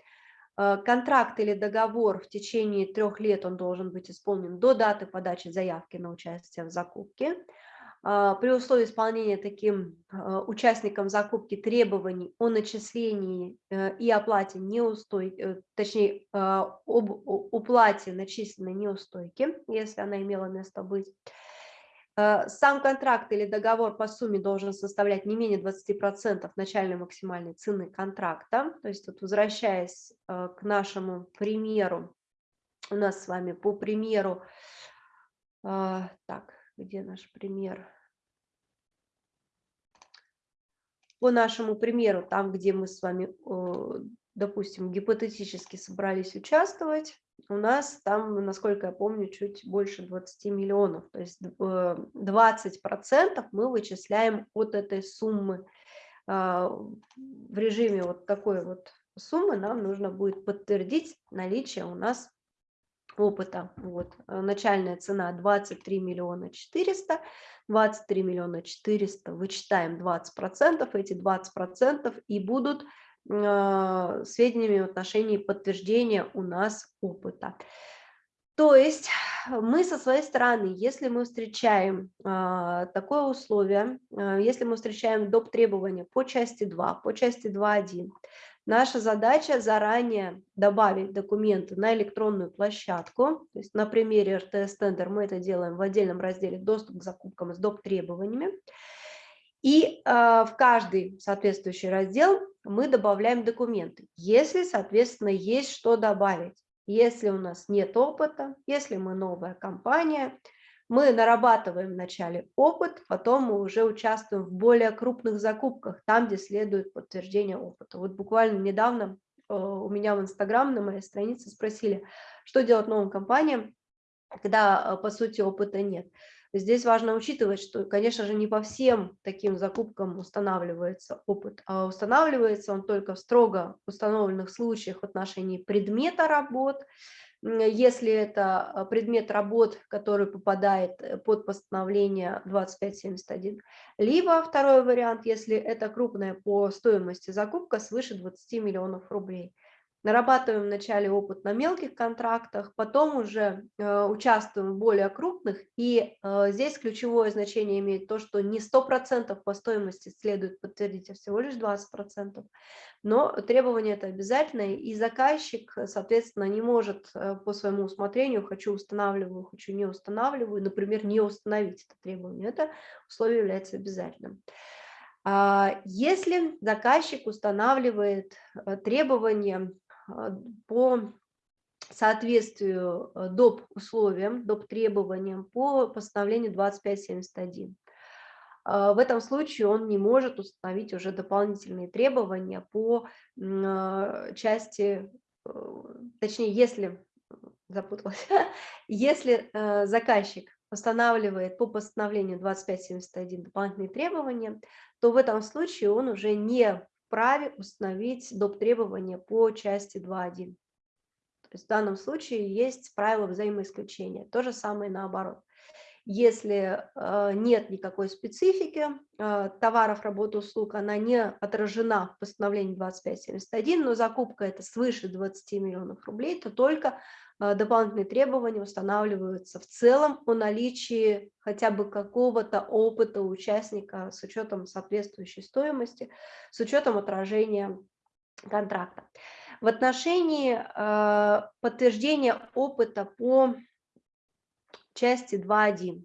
Контракт или договор в течение трех лет он должен быть исполнен до даты подачи заявки на участие в закупке. А, при условии исполнения таким а, участникам закупки требований о начислении э, и оплате неустойки, э, точнее, а, об уплате начисленной неустойки, если она имела место быть. Сам контракт или договор по сумме должен составлять не менее 20% начальной максимальной цены контракта. То есть, вот возвращаясь к нашему примеру, у нас с вами по примеру, так, где наш пример? По нашему примеру, там, где мы с вами, допустим, гипотетически собрались участвовать, у нас там, насколько я помню, чуть больше 20 миллионов. То есть 20% э, мы вычисляем от этой суммы. А, в режиме вот такой вот суммы нам нужно будет подтвердить наличие у нас опыта. Вот. Э, начальная цена 23 миллиона 400, 23 миллиона 400, вычитаем 20%, эти 20% и будут э, сведениями в отношении подтверждения у нас опыта. То есть мы со своей стороны, если мы встречаем э, такое условие, э, если мы встречаем доп. требования по части 2, по части 2.1, Наша задача заранее добавить документы на электронную площадку. То есть на примере РТС Тендер мы это делаем в отдельном разделе «Доступ к закупкам с доп. требованиями». И э, в каждый соответствующий раздел мы добавляем документы, если, соответственно, есть что добавить. Если у нас нет опыта, если мы новая компания – мы нарабатываем вначале опыт, потом мы уже участвуем в более крупных закупках, там, где следует подтверждение опыта. Вот буквально недавно э, у меня в Инстаграм на моей странице спросили, что делать новым компаниям, когда, э, по сути, опыта нет. Здесь важно учитывать, что, конечно же, не по всем таким закупкам устанавливается опыт, а устанавливается он только в строго установленных случаях в отношении предмета работ, если это а, предмет работ, который попадает э, под постановление 2571, либо второй вариант, если это крупная по стоимости закупка свыше 20 миллионов рублей. Нарабатываем вначале опыт на мелких контрактах, потом уже э, участвуем в более крупных, и э, здесь ключевое значение имеет то, что не 100% по стоимости следует подтвердить, а всего лишь 20%, но требование это обязательное, и заказчик, соответственно, не может э, по своему усмотрению, хочу устанавливаю, хочу не устанавливаю, например, не установить это требование, это условие является обязательным. А, если заказчик устанавливает требования по соответствию доп. условиям, доп. требованиям по постановлению 2571, а, в этом случае он не может установить уже дополнительные требования по а, части, э, точнее, если, запуталась, если э, заказчик устанавливает по постановлению 2571 дополнительные требования, то в этом случае он уже не вправе установить доп. требования по части 2.1. То есть в данном случае есть правило взаимоисключения. То же самое наоборот. Если э, нет никакой специфики э, товаров, работ, услуг, она не отражена в постановлении 2571, но закупка это свыше 20 миллионов рублей, то только дополнительные требования устанавливаются в целом о наличии хотя бы какого-то опыта участника с учетом соответствующей стоимости, с учетом отражения контракта. В отношении подтверждения опыта по части 2.1.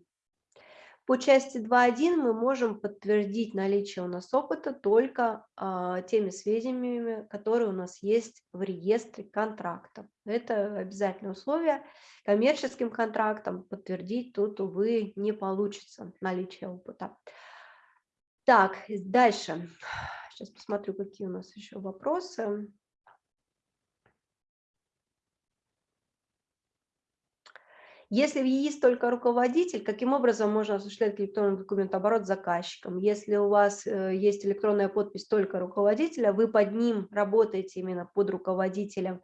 По части 2.1 мы можем подтвердить наличие у нас опыта только а, теми сведениями, которые у нас есть в реестре контрактов. Это обязательное условие. Коммерческим контрактом подтвердить тут, увы, не получится наличие опыта. Так, дальше. Сейчас посмотрю, какие у нас еще вопросы. Если есть только руководитель, каким образом можно осуществлять электронный документооборот заказчиком? Если у вас э, есть электронная подпись только руководителя, вы под ним работаете именно под руководителем,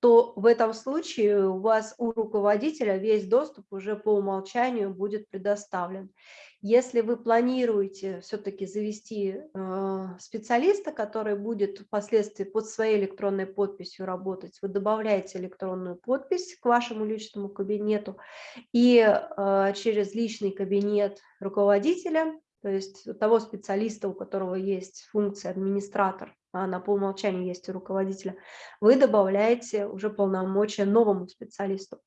то в этом случае у вас у руководителя весь доступ уже по умолчанию будет предоставлен. Если вы планируете все-таки завести э, специалиста, который будет впоследствии под своей электронной подписью работать, вы добавляете электронную подпись к вашему личному кабинету и э, через личный кабинет руководителя, то есть того специалиста, у которого есть функция администратор, она по умолчанию есть у руководителя, вы добавляете уже полномочия новому специалисту.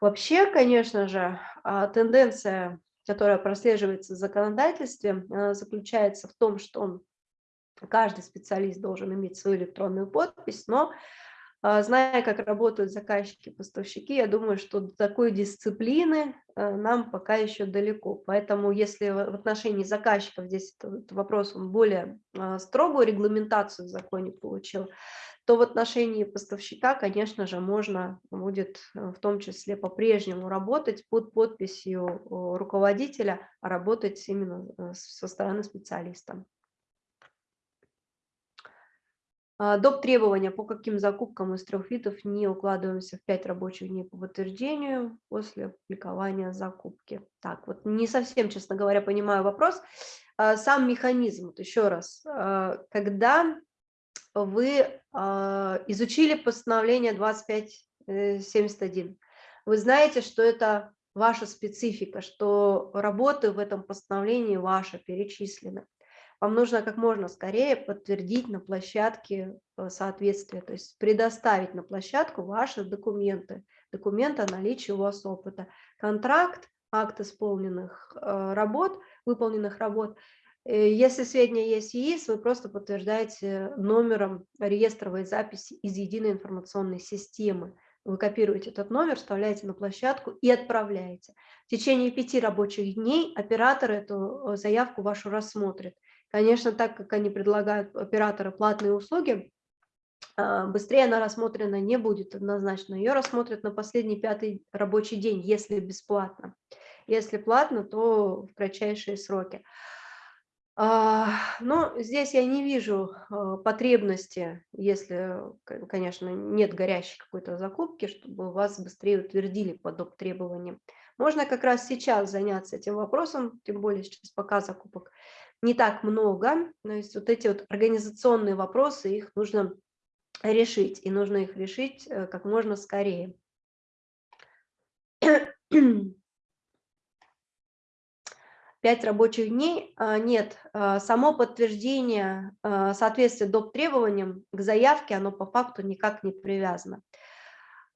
Вообще, конечно же, а, тенденция которая прослеживается в законодательстве, заключается в том, что каждый специалист должен иметь свою электронную подпись, но зная, как работают заказчики, поставщики, я думаю, что до такой дисциплины э, нам пока еще далеко. Поэтому если в отношении заказчиков здесь этот вопрос он более строгую регламентацию в законе получил, то в отношении поставщика, конечно же, можно будет э, в том числе по-прежнему работать под подписью руководителя, а работать именно э, со стороны специалиста. А, доп. требования, по каким закупкам из трех видов не укладываемся в 5 рабочих дней по подтверждению после опубликования закупки. Так, вот не совсем, честно говоря, понимаю вопрос. А, сам механизм, вот еще раз, а, когда вы а, изучили постановление 2571. Э, вы знаете, что это ваша специфика, что работы в этом постановлении ваши перечислены. Вам нужно как можно скорее подтвердить на площадке э, соответствие, то есть предоставить на площадку ваши документы, документы о наличии у вас опыта, контракт, акт исполненных э, работ, выполненных работ Э, если сведения есть ЕИС, вы просто подтверждаете номером реестровой записи из единой информационной системы. Вы копируете этот номер, вставляете на площадку и отправляете. В течение пяти рабочих дней оператор эту заявку вашу рассмотрит. Конечно, так как они предлагают операторы платные услуги, а, быстрее она рассмотрена не будет однозначно. Ее рассмотрят на последний пятый рабочий день, если бесплатно. Если платно, то в кратчайшие сроки. А, но здесь я не вижу а, потребности, если, конечно, нет горящей какой-то закупки, чтобы вас быстрее утвердили по доп. требованиям. Можно как раз сейчас заняться этим вопросом, тем более сейчас пока закупок не так много. То есть вот эти вот организационные вопросы, их нужно решить, и нужно их решить э, как можно скорее. Пять рабочих дней а, нет. А, само подтверждение а, соответствия доп. требованиям к заявке, оно по факту никак не привязано.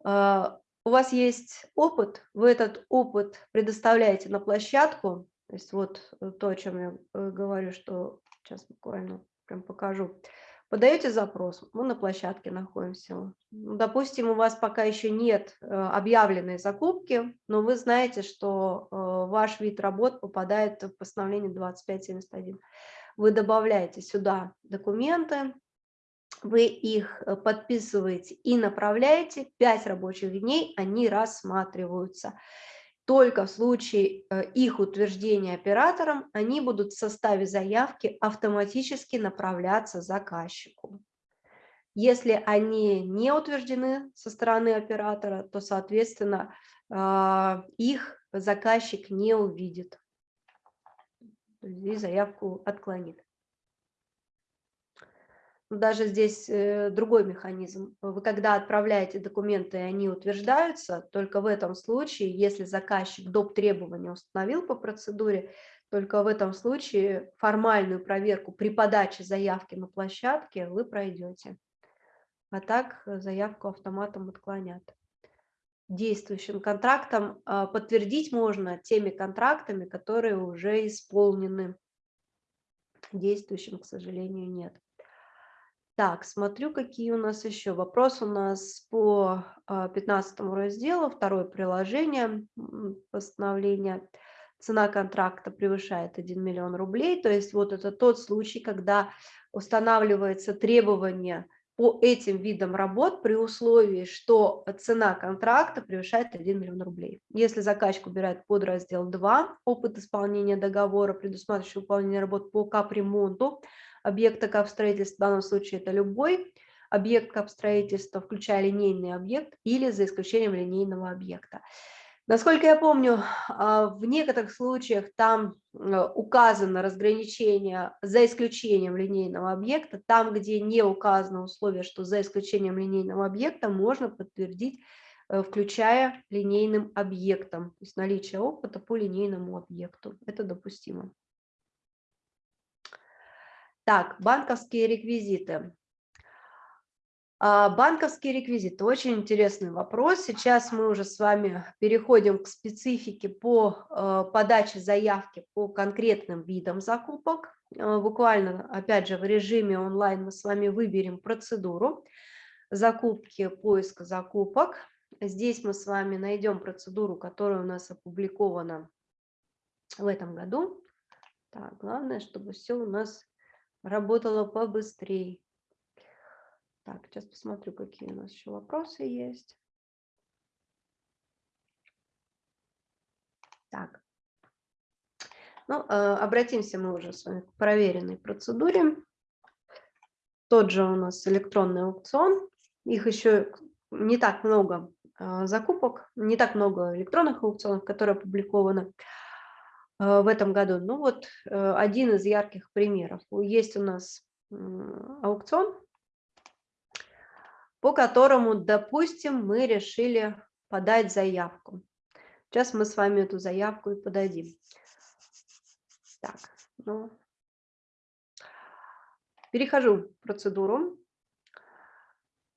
У вас есть опыт, вы этот опыт предоставляете на площадку, то есть вот э, то, о чем я э, говорю, что сейчас буквально прям покажу. Подаете запрос, мы на площадке находимся. Ну, допустим, у вас пока еще нет э, объявленной закупки, но вы знаете, что ваш вид работ попадает в постановление 2571. Вы добавляете сюда документы, вы их подписываете и направляете, 5 рабочих дней они рассматриваются только в случае э, их утверждения оператором они будут в составе заявки автоматически направляться заказчику. Если они не утверждены со стороны оператора, то, соответственно, а, их заказчик не увидит и заявку отклонит. Даже здесь э, другой механизм. Вы когда отправляете документы, они утверждаются, только в этом случае, если заказчик доп. требования установил по процедуре, только в этом случае формальную проверку при подаче заявки на площадке вы пройдете. А так э, заявку автоматом отклонят. Действующим контрактом а, подтвердить можно теми контрактами, которые уже исполнены. Действующим, к сожалению, нет. Так, смотрю, какие у нас еще. Вопрос у нас по 15 а, разделу, второе приложение постановления. Цена контракта превышает 1 миллион рублей. То есть вот это тот случай, когда устанавливается требование по этим видам работ при условии, что цена контракта превышает 1 миллион рублей. Если заказчик убирает под раздел 2 опыт исполнения договора, предусматривающий выполнение работ по капремонту, объекта капстроительства, в данном случае это любой объект капстроительства, включая линейный объект или за исключением линейного объекта. Насколько я помню, а, в некоторых случаях там э, указано разграничение за исключением линейного объекта. Там, где не указано условие, что за исключением линейного объекта, можно подтвердить, э, включая линейным объектом. То есть наличие опыта по линейному объекту. Это допустимо. Так, банковские реквизиты. А, банковские реквизиты – очень интересный вопрос. Сейчас мы уже с вами переходим к специфике по а, подаче заявки по конкретным видам закупок. А, буквально, опять же, в режиме онлайн мы с вами выберем процедуру закупки, поиска закупок. Здесь мы с вами найдем процедуру, которая у нас опубликована в этом году. Так, главное, чтобы все у нас работала побыстрее. Так, сейчас посмотрю, какие у нас еще вопросы есть. Так. Ну, э, обратимся мы уже с вами к проверенной процедуре. Тот же у нас электронный аукцион. Их еще не так много э, закупок, не так много электронных аукционов, которые опубликованы. В этом году. Ну вот э, один из ярких примеров. Есть у нас аукцион, по которому, допустим, мы решили подать заявку. Сейчас мы с вами эту заявку и подадим. Так, ну, перехожу в процедуру.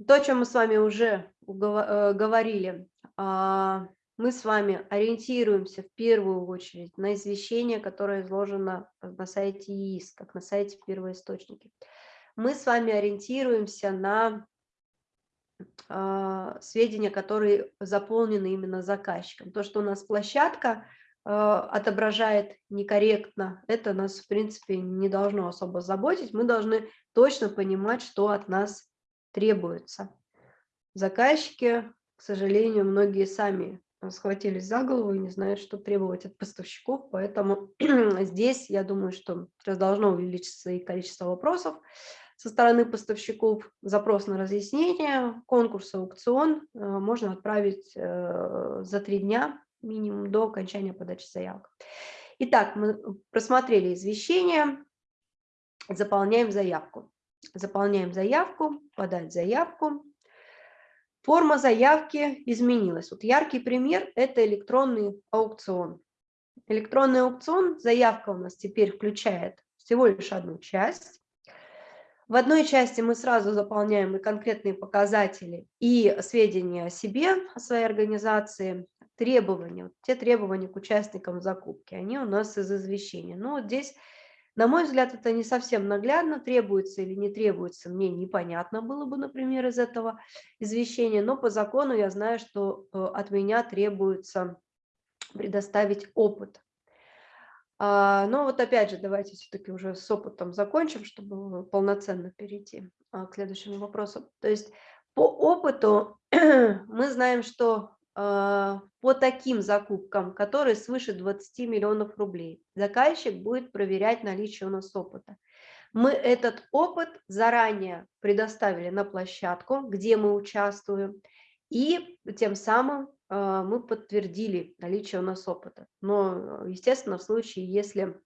То, о чем мы с вами уже э, говорили, а, мы с вами ориентируемся в первую очередь на извещение, которое изложено на сайте ИИС, как на сайте первоисточники. Мы с вами ориентируемся на э, сведения, которые заполнены именно заказчиком. То, что у нас площадка э, отображает некорректно, это нас, в принципе, не должно особо заботить. Мы должны точно понимать, что от нас требуется. Заказчики, к сожалению, многие сами схватились за голову и не знают, что требовать от поставщиков. Поэтому здесь, я думаю, что сейчас должно увеличиться и количество вопросов со стороны поставщиков. Запрос на разъяснение, конкурс, аукцион э, можно отправить э, за три дня минимум до окончания подачи заявок. Итак, мы просмотрели извещение, заполняем заявку. Заполняем заявку, подать заявку. Форма заявки изменилась. Вот яркий пример – это электронный аукцион. Электронный аукцион, заявка у нас теперь включает всего лишь одну часть. В одной части мы сразу заполняем и конкретные показатели, и сведения о себе, о своей организации, требования. Те требования к участникам закупки, они у нас из извещения. Но вот здесь, на мой взгляд, это не совсем наглядно, требуется или не требуется, мне непонятно было бы, например, из этого извещения, но по закону я знаю, что э, от меня требуется предоставить опыт а, но вот опять же, давайте все-таки уже с опытом закончим, чтобы полноценно перейти а, к следующему вопросу. То есть по опыту мы знаем, что по таким закупкам, которые свыше 20 миллионов рублей, заказчик будет проверять наличие у нас опыта. Мы этот опыт заранее предоставили на площадку, где мы участвуем, и тем самым а, мы подтвердили наличие у нас опыта. Но, естественно, в случае, если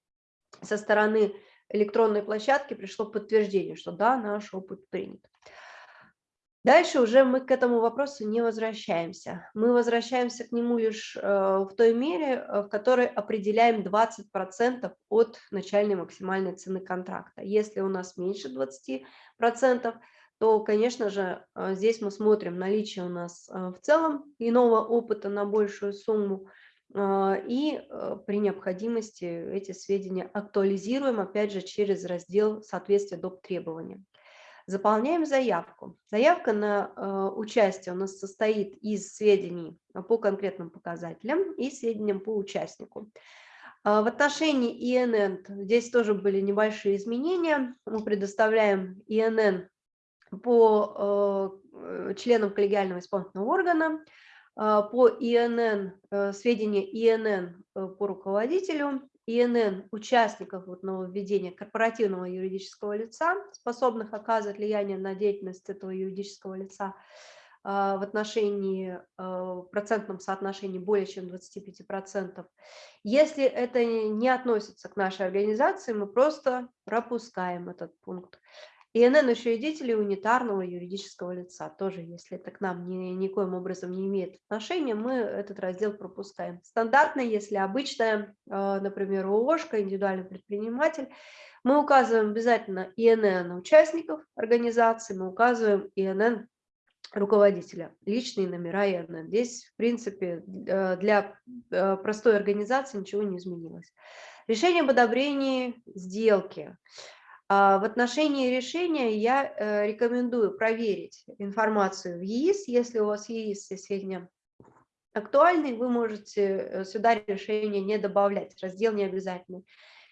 со стороны электронной площадки пришло подтверждение, что да, наш опыт принят. Дальше уже мы к этому вопросу не возвращаемся. Мы возвращаемся к нему лишь э, в той мере, э, в которой определяем 20% от начальной максимальной цены контракта. Если у нас меньше 20%, то, конечно же, э, здесь мы смотрим наличие у нас в целом иного опыта на большую сумму, и при необходимости эти сведения актуализируем, опять же, через раздел соответствия доп. требованиям. Заполняем заявку. Заявка на участие у нас состоит из сведений по конкретным показателям и сведениям по участнику. В отношении ИНН здесь тоже были небольшие изменения. Мы предоставляем ИНН по э, членам коллегиального исполнительного органа, а, по ИНН, э, сведения ИНН э, по руководителю, ИНН участников вот нововведения корпоративного юридического лица, способных оказывать влияние на деятельность этого юридического лица а, в отношении, в процентном соотношении более чем 25%. Если это не относится к нашей организации, мы просто пропускаем этот пункт. ИНН учредителей унитарного юридического лица. Тоже, если это к нам ни, никоим образом не имеет отношения, мы этот раздел пропускаем. Стандартно, если обычная, а, например, ООшка, индивидуальный предприниматель, мы указываем обязательно ИНН участников организации, мы указываем ИНН руководителя, личные номера ИНН. Здесь, в принципе, э, для э, простой организации ничего не изменилось. Решение об одобрении сделки. А, в отношении решения я э, рекомендую проверить информацию в ЕИС. Если у вас ЕИС сведения актуальны, вы можете э, сюда решение не добавлять, раздел не обязательный.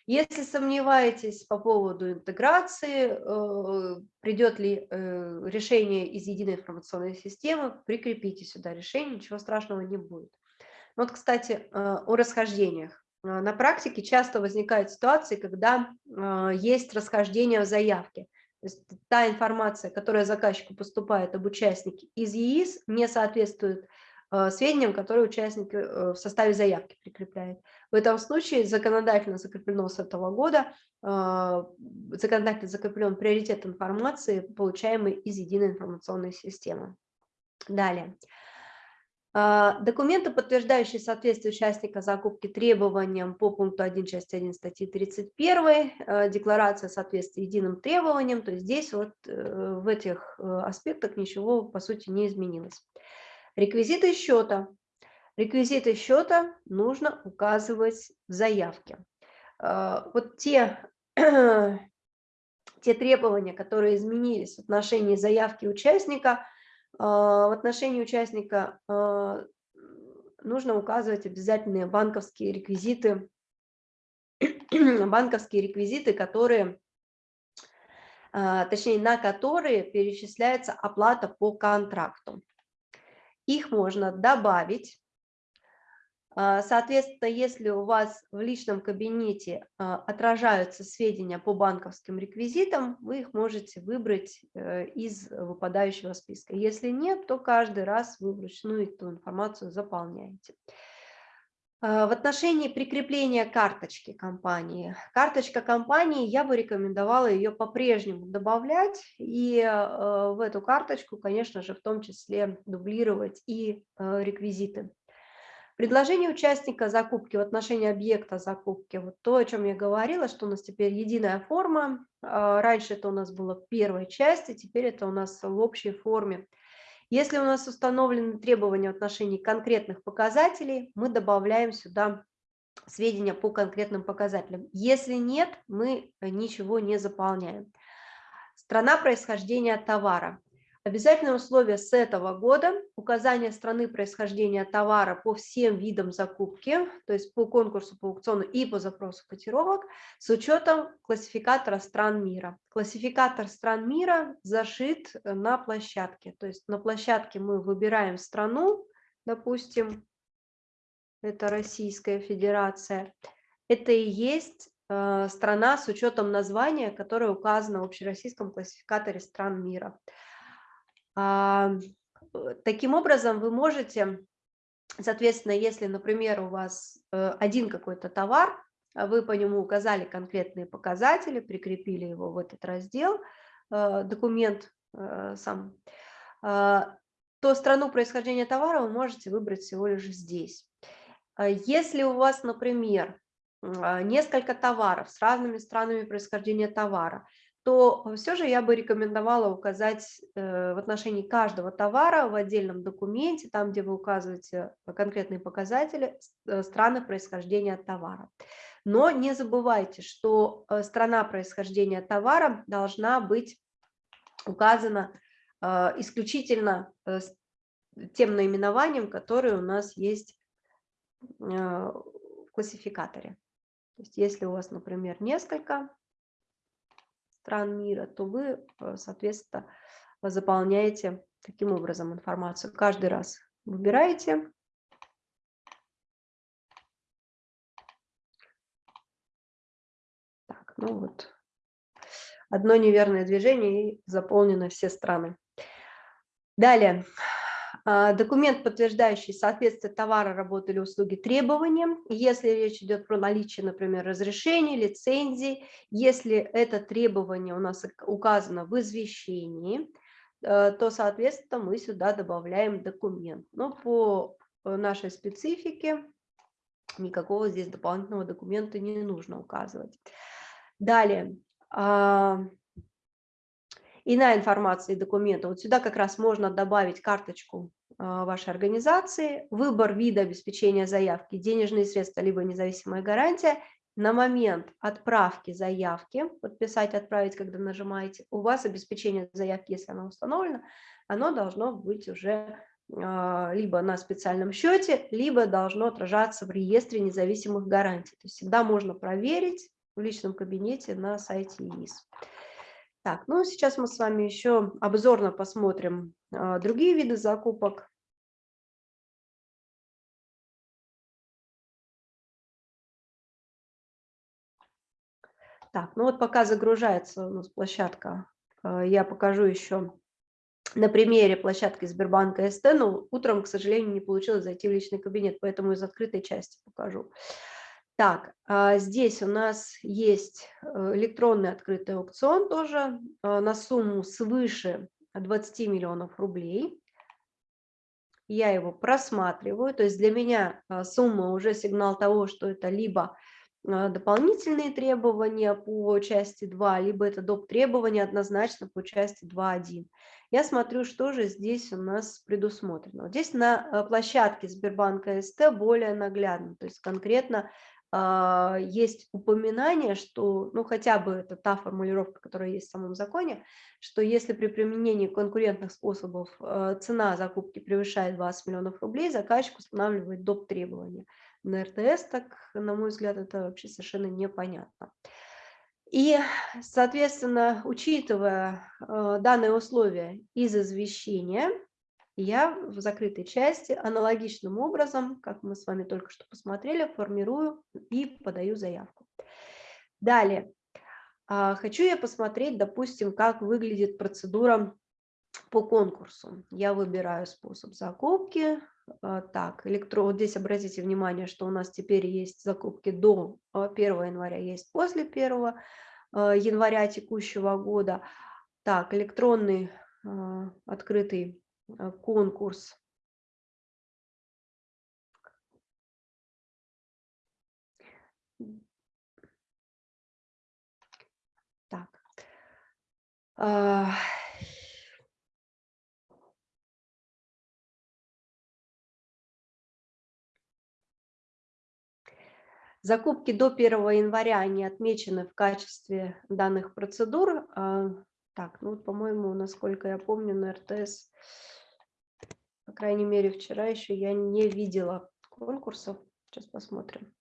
Если сомневаетесь по поводу интеграции, э, придет ли решение из единой информационной системы, прикрепите сюда решение, ничего страшного не будет. Вот, кстати, о расхождениях. А, на практике часто возникают ситуации, когда а, есть расхождение в заявке. То есть та информация, которая заказчику поступает об участнике из ЕИС, не соответствует а, сведениям, которые участник э, в составе заявки прикрепляет. В этом случае законодательно закреплено с этого года, законодательно закреплен приоритет информации, получаемой из единой информационной системы. Далее. А, документы, подтверждающие соответствие участника закупки требованиям по пункту 1 части 1 статьи 31, а, декларация соответствия единым требованиям, то есть здесь вот э, в этих э, аспектах ничего по сути не изменилось. Реквизиты счета. Реквизиты счета нужно указывать в заявке. А, вот те, те требования, которые изменились в отношении заявки участника – в отношении участника а, нужно указывать обязательные банковские реквизиты, банковские реквизиты, которые, а, точнее, на которые перечисляется оплата по контракту. Их можно добавить а, соответственно, если у вас в личном кабинете а, отражаются сведения по банковским реквизитам, вы их можете выбрать э, из выпадающего списка. Если нет, то каждый раз вы вручную эту информацию заполняете. А, в отношении прикрепления карточки компании. Карточка компании, я бы рекомендовала ее по-прежнему добавлять и в эту карточку, конечно же, в том числе дублировать и реквизиты. Предложение участника закупки в отношении объекта закупки, вот то, о чем я говорила, что у нас теперь единая форма. А, раньше это у нас было в первой части, теперь это у нас в общей форме. Если у нас установлены требования в отношении конкретных показателей, мы добавляем сюда сведения по конкретным показателям. Если нет, мы ничего не заполняем. Страна происхождения товара. Обязательное условие с этого года – указание страны происхождения товара по всем видам закупки, то есть по конкурсу, по аукциону и по запросу котировок с учетом классификатора стран мира. Классификатор стран мира зашит на площадке, то есть на площадке мы выбираем страну, допустим, это Российская Федерация, это и есть э, страна с учетом названия, которое указано в общероссийском классификаторе стран мира. А, э, таким образом, вы можете, соответственно, если, например, у вас э, один какой-то товар, а вы по нему указали конкретные показатели, прикрепили его в этот раздел, э, документ сам, а, то страну происхождения товара вы можете выбрать всего лишь здесь. Если у вас, например, несколько товаров с разными странами происхождения товара, то все же я бы рекомендовала указать э, в отношении каждого товара в отдельном документе, там, где вы указываете конкретные показатели, э, страны происхождения товара. Но не забывайте, что э, страна происхождения товара должна быть указана исключительно тем наименованием, которое у нас есть в классификаторе. То есть если у вас, например, несколько стран мира, то вы, э, соответственно, заполняете таким образом информацию. Каждый раз выбираете. Так, ну вот. Одно неверное движение и заполнены все страны. Далее. А, документ, подтверждающий соответствие товара, работы или услуги требованиям, если речь идет про наличие, например, разрешений, лицензий, если это требование у нас указано в извещении, э, то, соответственно, мы сюда добавляем документ. Но по э, нашей специфике никакого здесь дополнительного документа не нужно указывать. Далее. А, Иная информация и документы. Вот сюда как раз можно добавить карточку а, вашей организации, выбор вида обеспечения заявки, денежные средства, либо независимая гарантия. На момент отправки заявки, подписать, отправить, когда нажимаете, у вас обеспечение заявки, если оно установлено, оно должно быть уже а, либо на специальном счете, либо должно отражаться в реестре независимых гарантий. То есть всегда можно проверить в личном кабинете на сайте ИИС. Так, ну сейчас мы с вами еще обзорно посмотрим а, другие виды закупок. Так, ну вот пока загружается у нас площадка, а, я покажу еще на примере площадки Сбербанка СТ, но утром, к сожалению, не получилось зайти в личный кабинет, поэтому из открытой части покажу. Так, а, здесь у нас есть э, электронный открытый аукцион тоже а, на сумму свыше 20 миллионов рублей. Я его просматриваю, то есть для меня а, сумма уже сигнал того, что это либо дополнительные требования по части 2, либо это доп. требования однозначно по части 2.1. Я смотрю, что же здесь у нас предусмотрено. Здесь на площадке Сбербанка СТ более наглядно, то есть конкретно есть упоминание, что, ну, хотя бы это та формулировка, которая есть в самом законе, что если при применении конкурентных способов а, цена закупки превышает 20 миллионов рублей, заказчик устанавливает доп. требования. На РТС, так, на мой взгляд, это вообще совершенно непонятно. И, соответственно, учитывая э, данные условия из извещения, я в закрытой части аналогичным образом, как мы с вами только что посмотрели, формирую и подаю заявку. Далее. А, хочу я посмотреть, допустим, как выглядит процедура по конкурсу. Я выбираю способ закупки, а, так, электро... вот здесь обратите внимание, что у нас теперь есть закупки до 1 а, января, есть после 1 а, января текущего года. Так, электронный открытый конкурс. Так. Закупки до 1 января, они отмечены в качестве данных процедур. А, так, ну, по-моему, насколько я помню, на РТС, по крайней мере, вчера еще я не видела конкурсов. Сейчас посмотрим.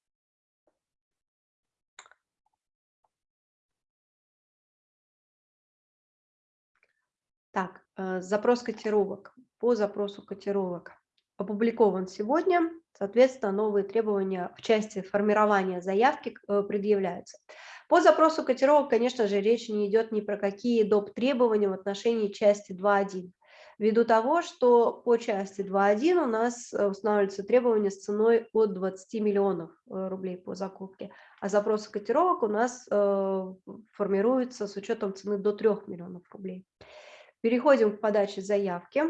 Так, э, запрос котировок. По запросу котировок опубликован сегодня. Соответственно, новые требования в части формирования заявки э, предъявляются. По запросу котировок, конечно же, речь не идет ни про какие доп. требования в отношении части 2.1. Ввиду того, что по части 2.1 у нас э, устанавливаются требования с ценой от 20 миллионов э, рублей по закупке, а запросы котировок у нас формируются с учетом цены до 3 миллионов рублей. Переходим к подаче заявки.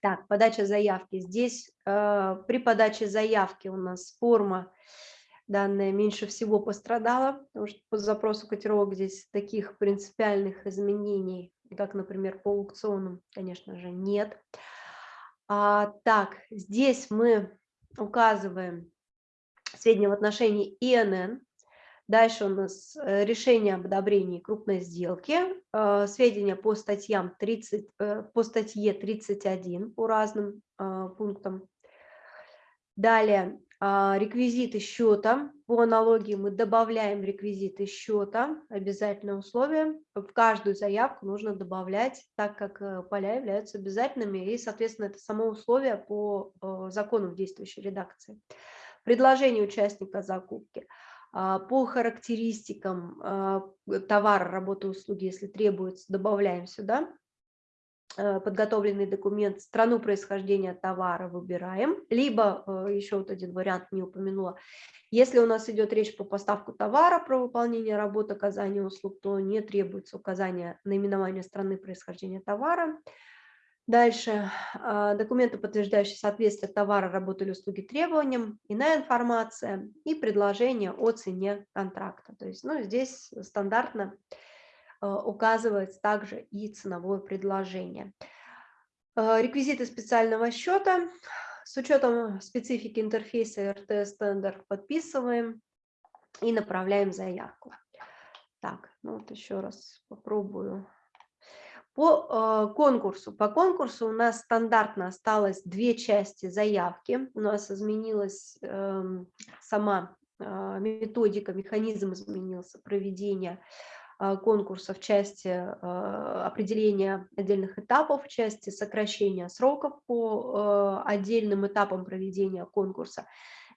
Так, подача заявки. Здесь э, при подаче заявки у нас форма данная меньше всего пострадала, потому что по запросу котировок здесь таких принципиальных изменений, как, например, по аукционам, конечно же, нет. А, так, здесь мы указываем сведения в отношении ИНН, Дальше у нас э, решение об одобрении крупной сделки, э, сведения по, статьям 30, э, по статье 31 по разным пунктам. Далее реквизиты счета. По аналогии мы добавляем реквизиты счета, обязательное условие. В каждую заявку нужно добавлять, так как поля являются обязательными, и, соответственно, это само условие по закону в действующей редакции. Предложение участника закупки – а, по характеристикам а, товара, работы, услуги, если требуется, добавляем сюда а, подготовленный документ, страну происхождения товара выбираем, либо, еще вот один вариант не упомянула, если у нас идет речь по поставку товара, про выполнение работы, оказание услуг, то не требуется указание наименования страны происхождения товара, Дальше а, документы, подтверждающие соответствие товара, работы или услуги требованиям, иная информация и предложение о цене контракта. То есть ну, здесь стандартно указывается также и ценовое предложение. А, реквизиты специального счета. С учетом специфики интерфейса RTS Tender подписываем и направляем заявку. Так, ну вот еще раз попробую по э, конкурсу. По конкурсу у нас стандартно осталось две части заявки. У нас изменилась э, сама э, методика, механизм изменился проведения э, конкурса в части э, определения отдельных этапов, в части сокращения сроков по э, отдельным этапам проведения конкурса.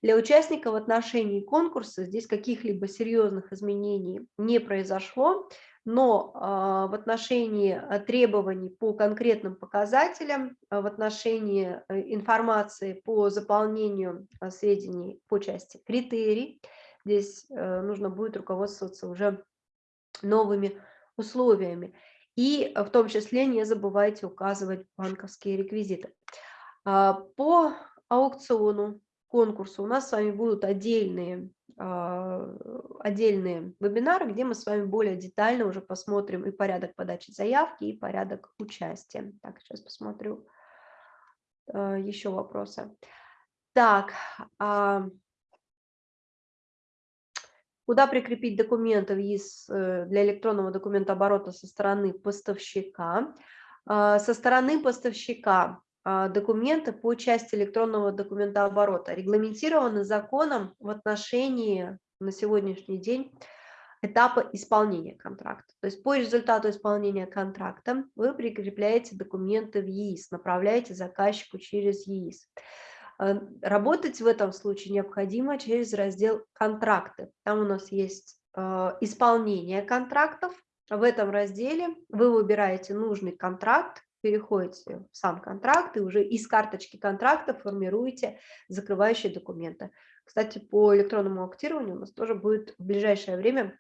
Для участника в отношении конкурса здесь каких-либо серьезных изменений не произошло но а, в отношении а, требований по конкретным показателям, а, в отношении информации по заполнению сведений по части критерий, здесь э, нужно будет руководствоваться уже новыми условиями. И в том числе не забывайте указывать банковские реквизиты. По аукциону, конкурсу у нас с вами будут отдельные а, отдельные вебинары, где мы с вами более детально уже посмотрим и порядок подачи заявки, и порядок участия. Так, сейчас посмотрю а, еще вопросы. Так, а, куда прикрепить документы ВИС э, для электронного документа оборота со стороны поставщика? Со стороны поставщика а, документы по части электронного документа оборота регламентированы законом в отношении на сегодняшний день этапа исполнения контракта. То есть по результату исполнения контракта вы прикрепляете документы в ЕИС, направляете заказчику через ЕИС. А, работать в этом случае необходимо через раздел «Контракты». Там у нас есть а, исполнение контрактов. В этом разделе вы выбираете нужный контракт, переходите в сам контракт и уже из карточки контракта формируете закрывающие документы. Кстати, по электронному актированию у нас тоже будет в ближайшее время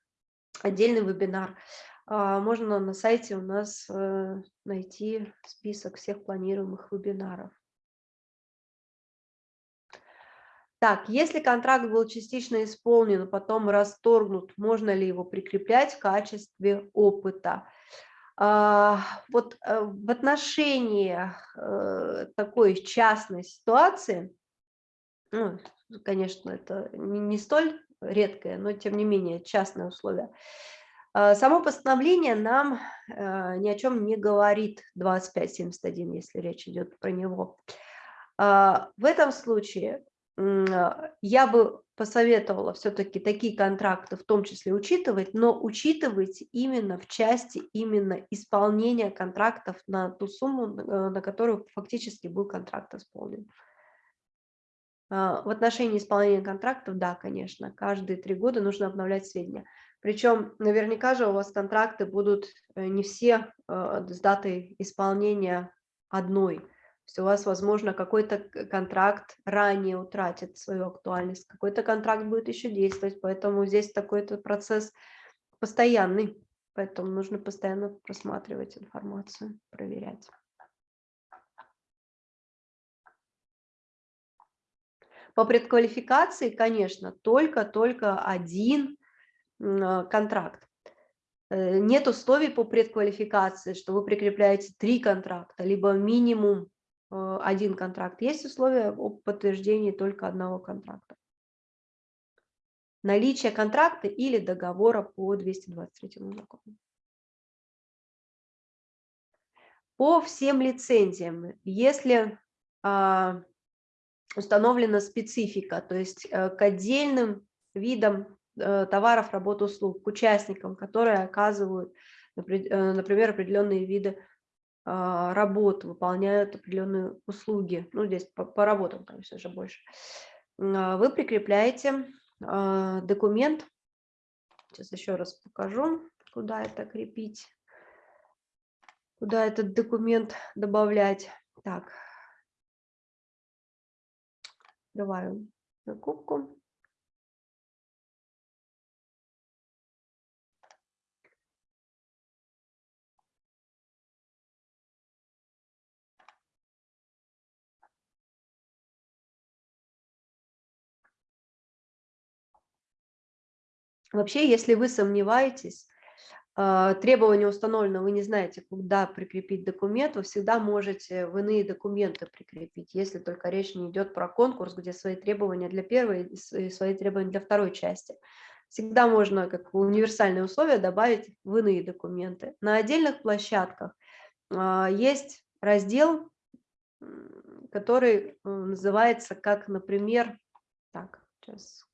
отдельный вебинар. А, можно на сайте у нас э, найти список всех планируемых вебинаров. Так, если контракт был частично исполнен, потом расторгнут, можно ли его прикреплять в качестве опыта? А, вот э, в отношении э, такой частной ситуации, ну, конечно, это не столь редкое, но тем не менее частное условие, а, Само постановление нам э, ни о чем не говорит, 2571, если речь идет про него. А, в этом случае я бы посоветовала все-таки такие контракты в том числе учитывать, но учитывать именно в части именно исполнения контрактов на ту сумму, э, на которую фактически был контракт исполнен. А, в отношении исполнения контрактов, да, конечно, каждые три года нужно обновлять сведения. Причем наверняка же у вас контракты будут э, не все э, с датой исполнения одной есть у вас, возможно, какой-то контракт ранее утратит свою актуальность, какой-то контракт будет еще действовать, поэтому здесь такой-то процесс постоянный, поэтому нужно постоянно просматривать информацию, проверять. По предквалификации, конечно, только-только один а, контракт. Э, нет условий по предквалификации, что вы прикрепляете три контракта, либо минимум один контракт. Есть условия о подтверждении только одного контракта. Наличие контракта или договора по 223 закону. По всем лицензиям, если а, установлена специфика, то есть а, к отдельным видам а, товаров, работ, услуг, к участникам, которые оказывают, например, определенные виды а, работу, выполняют определенные услуги, ну здесь по, по работам, конечно же, больше, а, вы прикрепляете а, документ, сейчас еще раз покажу, куда это крепить, куда этот документ добавлять. Так, открываю закупку. Вообще, если вы сомневаетесь, а, требование установлено, вы не знаете, куда прикрепить документ, вы всегда можете в иные документы прикрепить, если только речь не идет про конкурс, где свои требования для первой и свои требования для второй части. Всегда можно как универсальные условия добавить в иные документы. На отдельных площадках а, есть раздел, который называется как, например, так, сейчас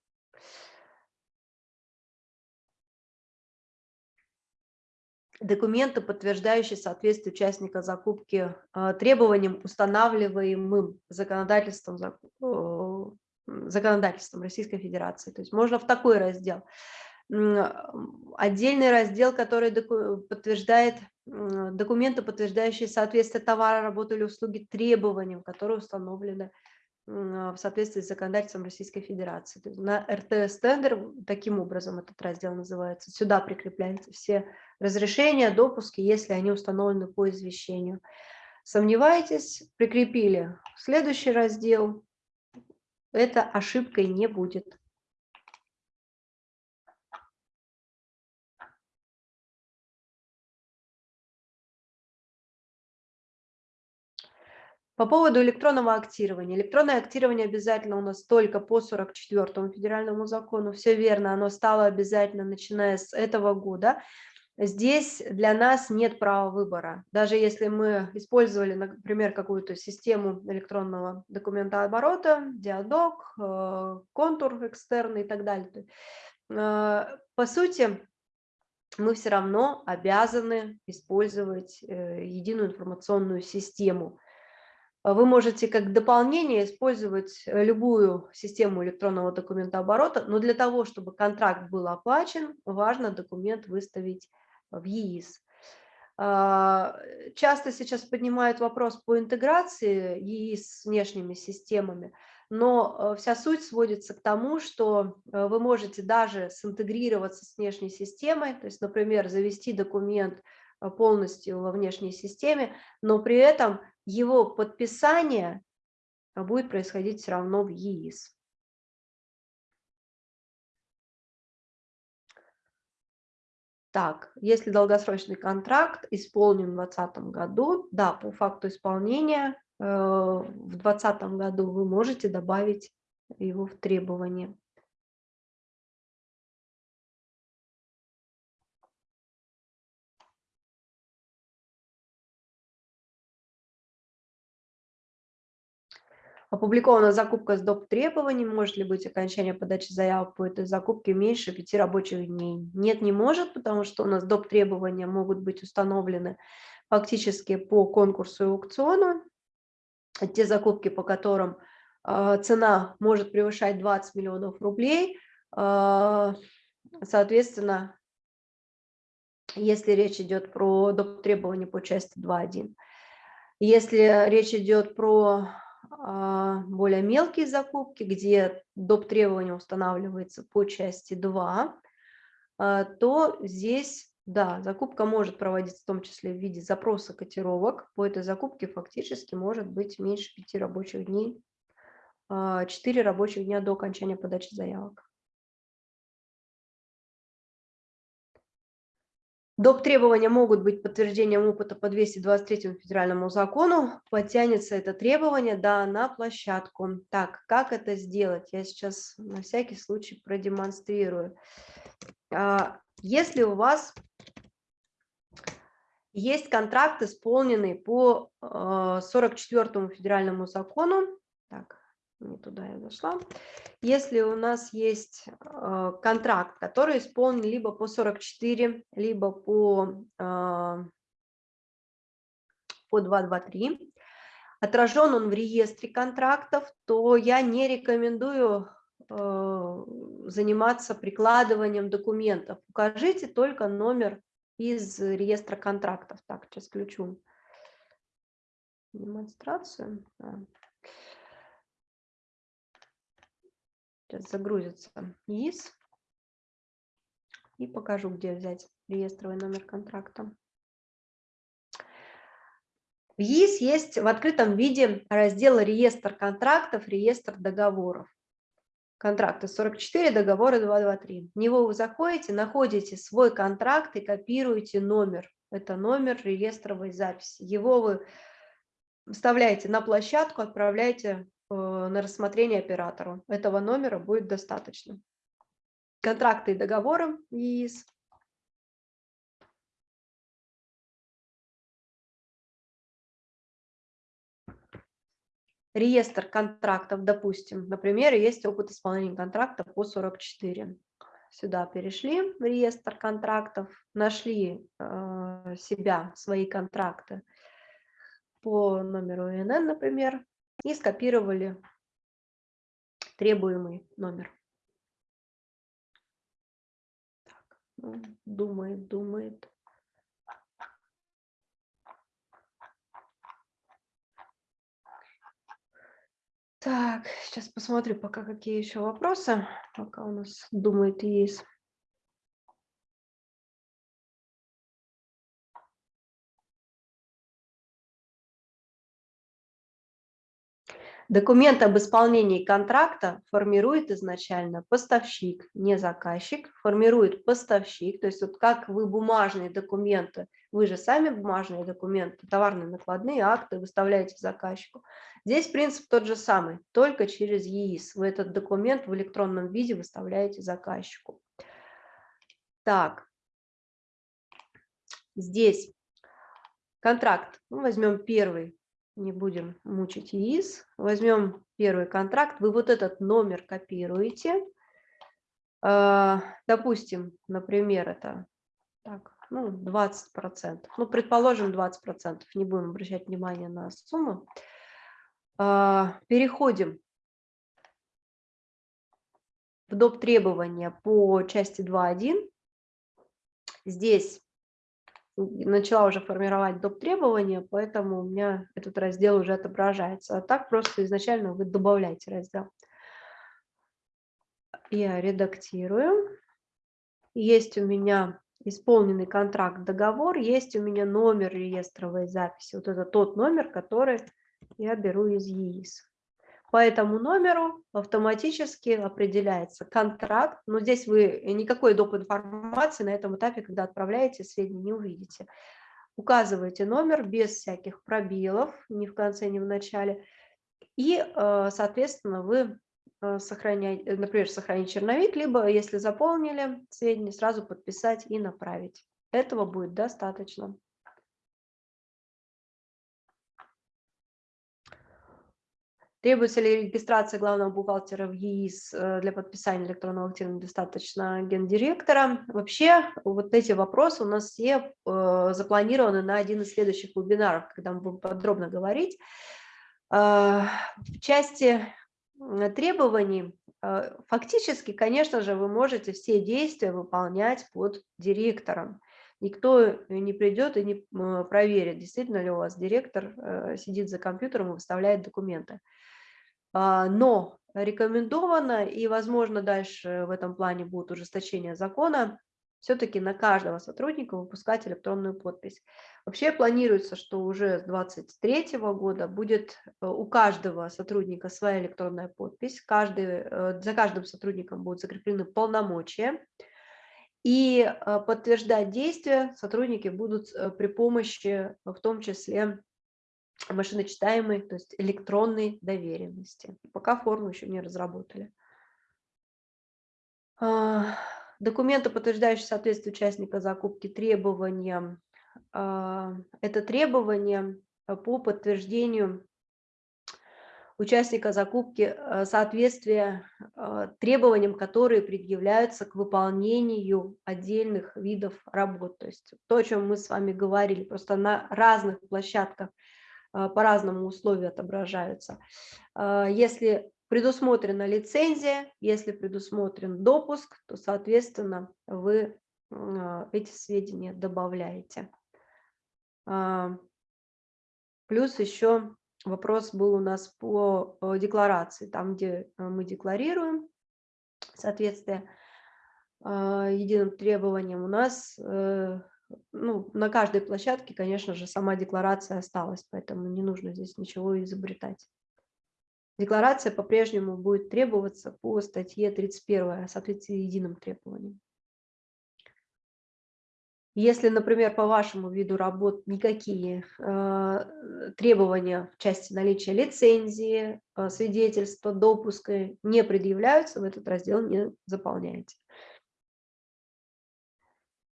документы, подтверждающие соответствие участника закупки а, требованиям, устанавливаемым законодательством, законодательством Российской Федерации. То есть можно в такой раздел. Отдельный раздел, который подтверждает документы, подтверждающие соответствие товара, работы или услуги требованиям, которые установлены в соответствии с законодательством Российской Федерации. То есть на РТС-тендер таким образом этот раздел называется. Сюда прикрепляются все разрешения, допуски, если они установлены по извещению. Сомневаетесь, прикрепили следующий раздел, это ошибкой не будет. По поводу электронного актирования. Электронное актирование обязательно у нас только по 44 федеральному закону. Все верно, оно стало обязательно, начиная с этого года. Здесь для нас нет права выбора. Даже если мы использовали, например, какую-то систему электронного документооборота, диадок, э, контур экстерный и так далее, э, по сути, мы все равно обязаны использовать э, единую информационную систему. Вы можете как дополнение использовать любую систему электронного документооборота, но для того, чтобы контракт был оплачен, важно документ выставить в ЕИС. А, часто сейчас поднимают вопрос по интеграции и с внешними системами, но вся суть сводится к тому, что вы можете даже синтегрироваться с внешней системой, то есть, например, завести документ полностью во внешней системе, но при этом его подписание будет происходить все равно в ЕИС. Так, если долгосрочный контракт исполнен в 2020 году, да, по факту исполнения э, в 2020 году вы можете добавить его в требования. Опубликована закупка с доп. требований. Может ли быть окончание подачи заявок по этой закупке меньше пяти рабочих дней? Нет, не может, потому что у нас доп. требования могут быть установлены фактически по конкурсу и аукциону. Те закупки, по которым э, цена может превышать 20 миллионов рублей, э, соответственно, если речь идет про доп. требования по части 2.1. Если речь идет про а, более мелкие закупки, где доп. требования устанавливается по части 2, а, то здесь, да, закупка может проводиться в том числе в виде запроса котировок. По этой закупке фактически может быть меньше 5 рабочих дней, 4 а, рабочих дня до окончания подачи заявок. Доп. требования могут быть подтверждением опыта по 223 федеральному закону. Подтянется это требование да, на площадку. Так, как это сделать? Я сейчас на всякий случай продемонстрирую. А, если у вас есть контракт, исполненный по 44 а, федеральному закону, так, не туда я зашла. Если у нас есть э, контракт, который исполнен либо по 44, либо по, э, по 223, отражен он в реестре контрактов, то я не рекомендую э, заниматься прикладыванием документов. Укажите только номер из реестра контрактов. Так, сейчас включу демонстрацию. Сейчас загрузится ИИС. И покажу, где взять реестровый номер контракта. В ЕИС есть в открытом виде раздел «Реестр контрактов», «Реестр договоров». Контракты 44, договоры 223. В него вы заходите, находите свой контракт и копируете номер. Это номер реестровой записи. Его вы вставляете на площадку, отправляете на рассмотрение оператору. Этого номера будет достаточно. Контракты и договоры ЕИС. Реестр контрактов, допустим, например, есть опыт исполнения контракта по 44. Сюда перешли в реестр контрактов, нашли э, себя, свои контракты по номеру ИНН, например, и скопировали требуемый номер. Так, ну, думает, думает. Так, сейчас посмотрю пока какие еще вопросы, пока у нас думает есть. Документ об исполнении контракта формирует изначально поставщик, не заказчик, формирует поставщик, то есть вот как вы бумажные документы, вы же сами бумажные документы, товарные накладные акты выставляете заказчику. Здесь принцип тот же самый, только через ЕИС. Вы этот документ в электронном виде выставляете заказчику. Так, здесь контракт, ну, возьмем первый, не будем мучить ИИС. Возьмем первый контракт, вы вот этот номер копируете. А, допустим, например, это так, ну, 20%. Ну, предположим, 20%. Не будем обращать внимание на сумму. А, переходим в доп. требования по части 2.1. Здесь начала уже формировать доп. требования, поэтому у меня этот раздел уже отображается. А так просто изначально вы добавляете раздел. Я редактирую. Есть у меня исполненный контракт, договор, есть у меня номер реестровой записи. Вот это тот номер, который я беру из ЕИС. По этому номеру автоматически определяется контракт, но здесь вы никакой доп. информации на этом этапе, когда отправляете сведения, не увидите. Указываете номер без всяких пробелов, ни в конце, ни в начале, и, э, соответственно, вы э, сохраняете, например, сохранить черновик, либо, если заполнили сведения, сразу подписать и направить. Этого будет достаточно. Требуется ли регистрация главного бухгалтера в ЕИС э, для подписания электронного актива достаточно гендиректора? Вообще, вот эти вопросы у нас все э, запланированы на один из следующих вебинаров, когда мы будем подробно говорить. Э, в части требований, фактически, конечно же, вы можете все действия выполнять под директором. Никто не придет и не проверит, действительно ли у вас директор сидит за компьютером и выставляет документы. А, но рекомендовано, и, возможно, дальше в этом плане будет ужесточение закона, все-таки на каждого сотрудника выпускать электронную подпись. Вообще планируется, что уже с 2023 года будет э, у каждого сотрудника своя электронная подпись, каждый, э, за каждым сотрудником будут закреплены полномочия, и э, подтверждать действия сотрудники будут при помощи, в том числе, машиночитаемой, то есть электронной доверенности. Пока форму еще не разработали. А, документы, подтверждающие соответствие участника закупки требованиям. А, это требования по подтверждению участника закупки а, соответствия требованиям, которые предъявляются к выполнению отдельных видов работ. То есть то, о чем мы с вами говорили, просто на разных площадках по-разному условия отображаются. А, если предусмотрена лицензия, если предусмотрен допуск, то, соответственно, вы а, эти сведения добавляете. Плюс еще вопрос был у нас по декларации, там, где мы декларируем соответствие единым требованиям, у нас э, ну, на каждой площадке, конечно же, сама декларация осталась, поэтому не нужно здесь ничего изобретать. Декларация по-прежнему будет требоваться по статье 31 соответствии единым требованиям. Если, например, по вашему виду работ никакие э, требования в части наличия лицензии, э, свидетельства, допуска не предъявляются, в этот раздел не заполняете.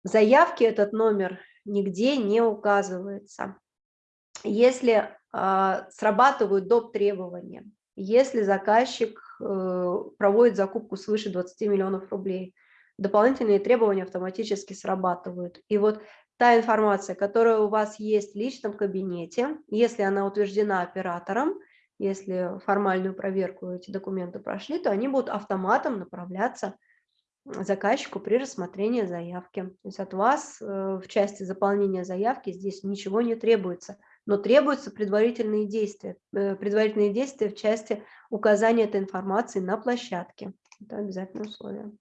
В заявке этот номер нигде не указывается. Если э, срабатывают доп. требования, если заказчик э, проводит закупку свыше 20 миллионов рублей, дополнительные требования автоматически срабатывают. И вот та информация, которая у вас есть в личном кабинете, если она утверждена оператором, если формальную проверку эти документы прошли, то они будут автоматом направляться заказчику при рассмотрении заявки. То есть от вас э, в части заполнения заявки здесь ничего не требуется, но требуются предварительные действия, э, предварительные действия в части указания этой информации на площадке. Это обязательное условие.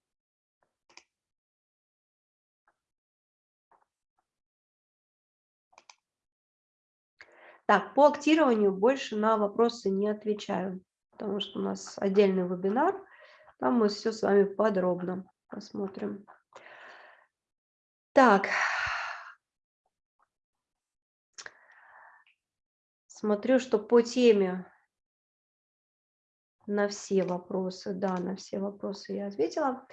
Так, по актированию больше на вопросы не отвечаю, потому что у нас отдельный вебинар, там мы все с вами подробно Посмотрим. Так. Смотрю, что по теме на все вопросы, да, на все вопросы я ответила.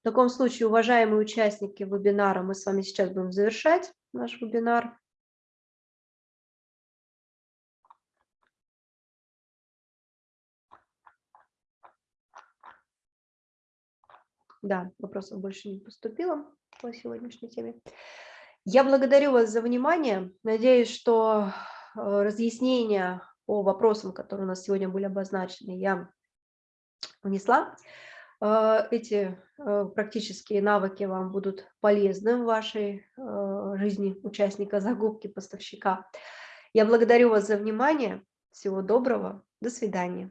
В таком случае, уважаемые участники вебинара, мы с вами сейчас будем завершать наш вебинар. Да, вопросов больше не поступило по сегодняшней теме. Я благодарю вас за внимание. Надеюсь, что э, разъяснения по вопросам, которые у нас сегодня были обозначены, я внесла. Э, эти э, практические навыки вам будут полезны в вашей жизни участника закупки поставщика. Я благодарю вас за внимание. Всего доброго. До свидания.